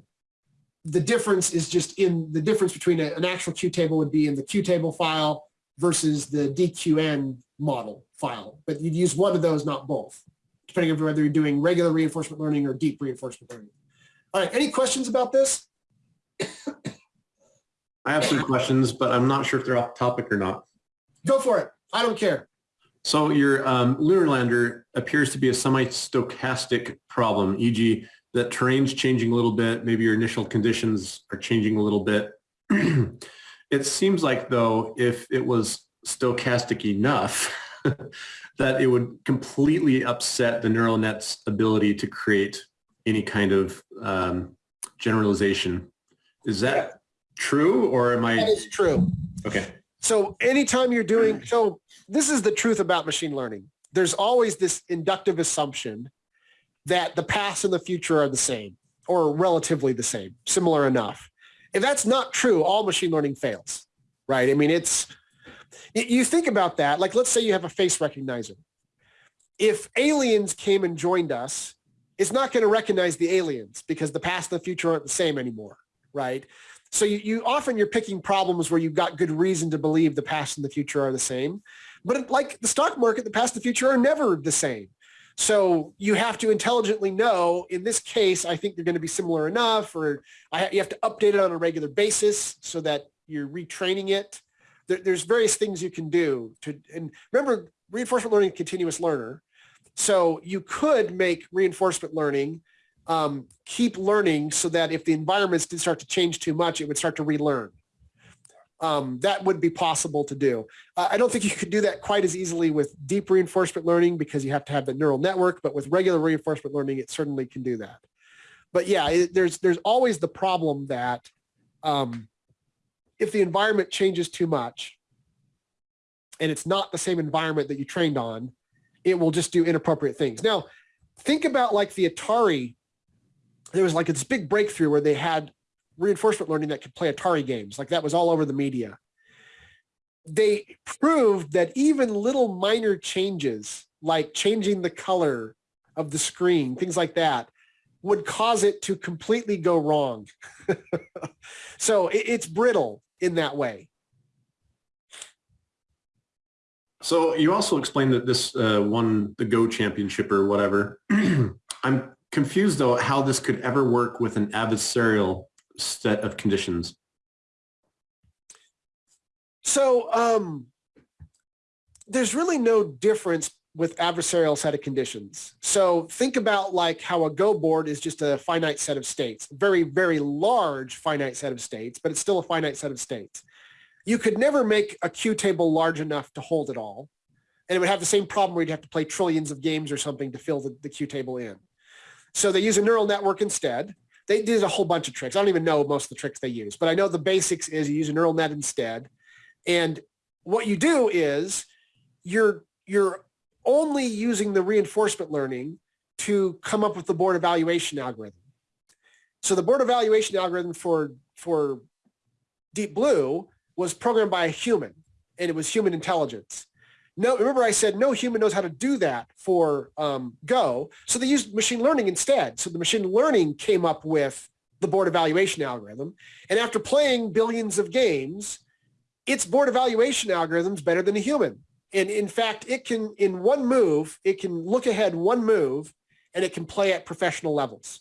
Speaker 1: the difference is just in the difference between a, an actual Q table would be in the Q table file versus the DQN model file, but you'd use one of those, not both, depending on whether you're doing regular reinforcement learning or deep reinforcement learning. All right, any questions about this?
Speaker 3: I have some questions, but I'm not sure if they're off topic or not.
Speaker 1: Go for it. I don't care.
Speaker 3: So your um, lunar lander appears to be a semi-stochastic problem, e.g. that terrain's changing a little bit, maybe your initial conditions are changing a little bit. it seems like though, if it was stochastic enough, that it would completely upset the neural net's ability to create any kind of um, generalization. Is that true or am I?
Speaker 1: That is true.
Speaker 3: Okay.
Speaker 1: So anytime you're doing, so this is the truth about machine learning. There's always this inductive assumption that the past and the future are the same or relatively the same, similar enough. If that's not true, all machine learning fails, right? I mean, it's, you think about that, like let's say you have a face recognizer. If aliens came and joined us, it's not going to recognize the aliens because the past and the future aren't the same anymore, right? So you, you often you're picking problems where you've got good reason to believe the past and the future are the same. But like the stock market, the past and the future are never the same. So you have to intelligently know, in this case, I think they're going to be similar enough, or I, you have to update it on a regular basis so that you're retraining it there, there's various things you can do to, and remember reinforcement learning continuous learner. So you could make reinforcement learning um, keep learning so that if the environments did start to change too much, it would start to relearn. um, that would be possible to do. Uh, I don't think you could do that quite as easily with deep reinforcement learning because you have to have the neural network, but with regular reinforcement learning, it certainly can do that. But yeah, it, there's there's always the problem that um, if the environment changes too much and it's not the same environment that you trained on, it will just do inappropriate things. Now, think about like the Atari. There was like this big breakthrough where they had reinforcement learning that could play Atari games. Like that was all over the media. They proved that even little minor changes, like changing the color of the screen, things like that, would cause it to completely go wrong. so it, it's brittle in that way.
Speaker 3: So you also explained that this uh, won the Go championship or whatever. I'm confused though how this could ever work with an adversarial set of conditions.
Speaker 1: So um, there's really no difference with adversarial set of conditions. So think about like how a Go board is just a finite set of states, very, very large finite set of states, but it's still a finite set of states. You could never make a Q table large enough to hold it all. And it would have the same problem where you'd have to play trillions of games or something to fill the, the Q table in. So they use a neural network instead. They did a whole bunch of tricks. I don't even know most of the tricks they use, but I know the basics is you use a neural net instead. And what you do is you're, you're only using the reinforcement learning to come up with the board evaluation algorithm. So the board evaluation algorithm for, for Deep Blue was programmed by a human and it was human intelligence. No, remember I said no human knows how to do that for um, Go. So they used machine learning instead. So the machine learning came up with the board evaluation algorithm. And after playing billions of games, its board evaluation algorithm is better than a human. And in fact, it can, in one move, it can look ahead one move and it can play at professional levels.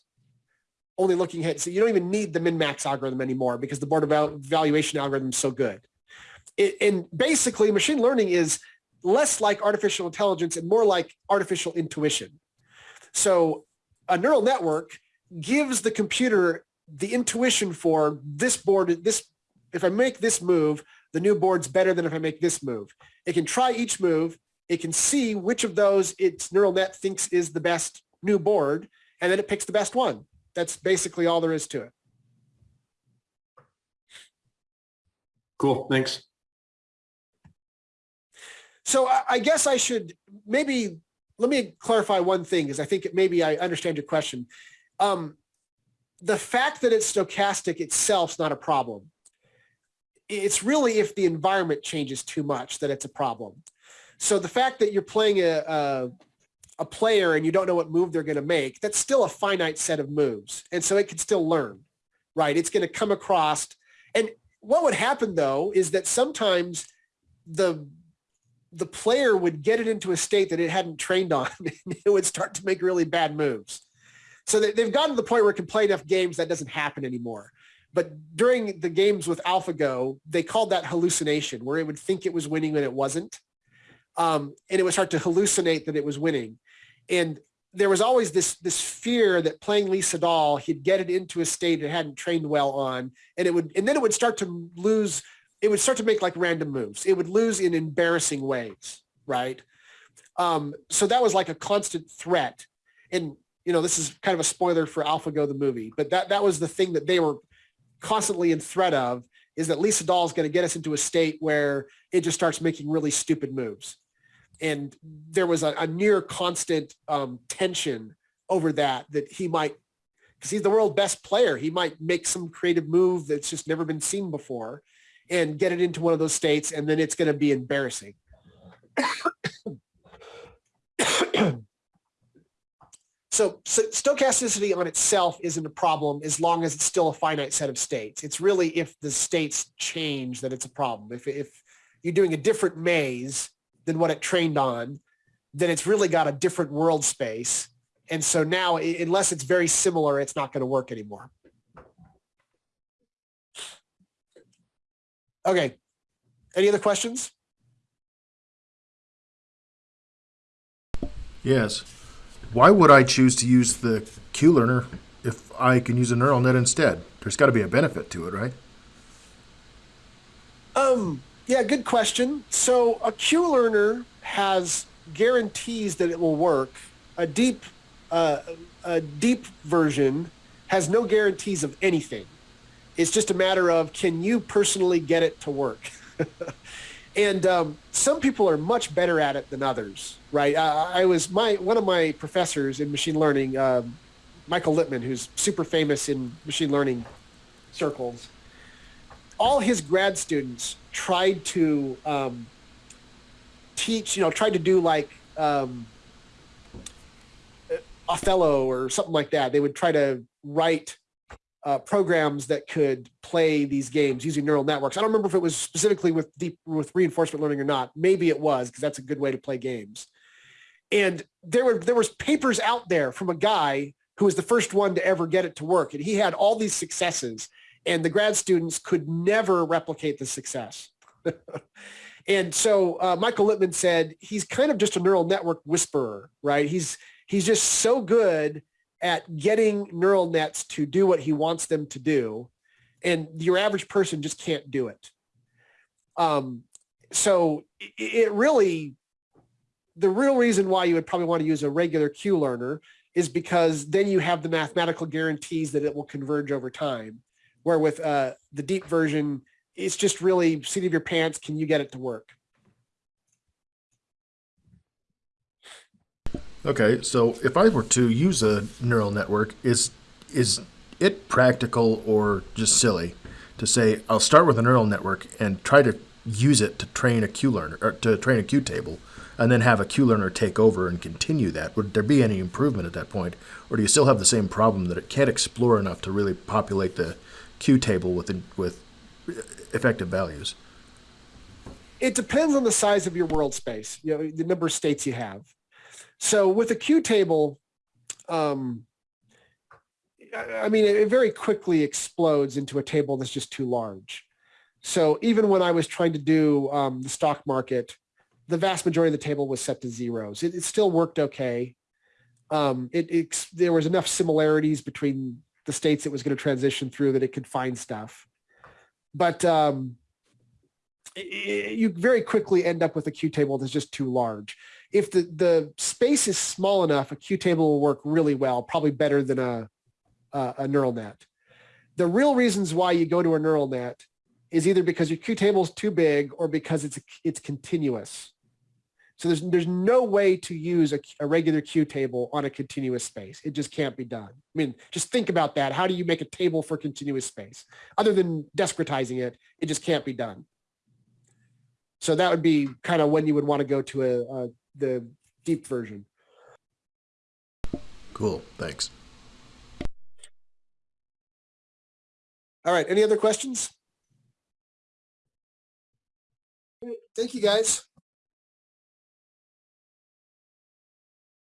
Speaker 1: Only looking ahead. So you don't even need the min-max algorithm anymore because the board evaluation algorithm is so good. It, and basically machine learning is less like artificial intelligence and more like artificial intuition. So a neural network gives the computer the intuition for this board, this, if I make this move, the new board's better than if I make this move. It can try each move. It can see which of those its neural net thinks is the best new board, and then it picks the best one. That's basically all there is to it.
Speaker 3: Cool, thanks.
Speaker 1: So I, guess I should maybe, let me clarify one thing, because I think maybe I understand your question. Um, the fact that it's stochastic itself is not a problem it's really if the environment changes too much that it's a problem. So the fact that you're playing a, a, a player and you don't know what move they're going to make, that's still a finite set of moves. And so it can still learn, right? It's going to come across. And what would happen though, is that sometimes the the player would get it into a state that it hadn't trained on and it would start to make really bad moves. So they, they've gotten to the point where it can play enough games that doesn't happen anymore. But during the games with AlphaGo, they called that hallucination, where it would think it was winning when it wasn't. Um, and it would start to hallucinate that it was winning. And there was always this, this fear that playing Lee Sedol, he'd get it into a state it hadn't trained well on. And it would, and then it would start to lose, it would start to make like random moves. It would lose in embarrassing ways, right? Um, so that was like a constant threat. And, you know, this is kind of a spoiler for AlphaGo, the movie, but that, that was the thing that they were constantly in threat of is that Lee Sedol is going to get us into a state where it just starts making really stupid moves. And there was a, a near constant um, tension over that, that he might, because he's the world best player, he might make some creative move that's just never been seen before and get it into one of those states, and then it's going to be embarrassing. So, so, stochasticity on itself isn't a problem as long as it's still a finite set of states. It's really if the states change that it's a problem. If, if you're doing a different maze than what it trained on, then it's really got a different world space. And so now, unless it's very similar, it's not going to work anymore. Okay. Any other questions?
Speaker 2: Yes why would I choose to use the QLearner if I can use a neural net instead? There's got to be a benefit to it, right?
Speaker 1: Um, yeah, good question. So a Q learner has guarantees that it will work. A deep, uh, a deep version has no guarantees of anything. It's just a matter of can you personally get it to work. and um, some people are much better at it than others, right? I, I was my one of my professors in machine learning, um, Michael Littman, who's super famous in machine learning circles all his grad students tried to um, teach, you know, tried to do like um, Othello or something like that. They would try to write uh, programs that could play these games using neural networks. I don't remember if it was specifically with deep with reinforcement learning or not. Maybe it was because that's a good way to play games. And there were there was papers out there from a guy who was the first one to ever get it to work, and he had all these successes and the grad students could never replicate the success. and so uh, Michael Littman said he's kind of just a neural network whisperer, right? He's he's just so good at getting neural nets to do what he wants them to do, and your average person just can't do it. Um, so it, really, the real reason why you would probably want to use a regular Q learner is because then you have the mathematical guarantees that it will converge over time where with uh, the deep version, it's just really seat of your pants. Can you get it to work?
Speaker 2: Okay, so if I were to use a neural network, is is it practical or just silly to say I'll start with a neural network and try to use it to train a Q learner or to train a Q table, and then have a Q learner take over and continue that? Would there be any improvement at that point, or do you still have the same problem that it can't explore enough to really populate the Q table with with effective values?
Speaker 1: It depends on the size of your world space, you know, the number of states you have. So with a Q table, um, I mean, it very quickly explodes into a table that's just too large. So even when I was trying to do um, the stock market, the vast majority of the table was set to zeros. It, it still worked okay. Um, it, it, there was enough similarities between the states it was going to transition through that it could find stuff. But um, it, you very quickly end up with a Q table that's just too large. If the, the space is small enough, a Q table will work really well, probably better than a, a, a neural net. The real reasons why you go to a neural net is either because your Q table is too big or because it's it's continuous. So there's there's no way to use a, a, regular Q table on a continuous space. It just can't be done. I mean, just think about that. How do you make a table for continuous space? Other than discretizing it, it just can't be done. So that would be kind of when you would want to go to a, a the deep version.
Speaker 2: Cool. Thanks.
Speaker 1: All right. Any other questions? Thank you, guys.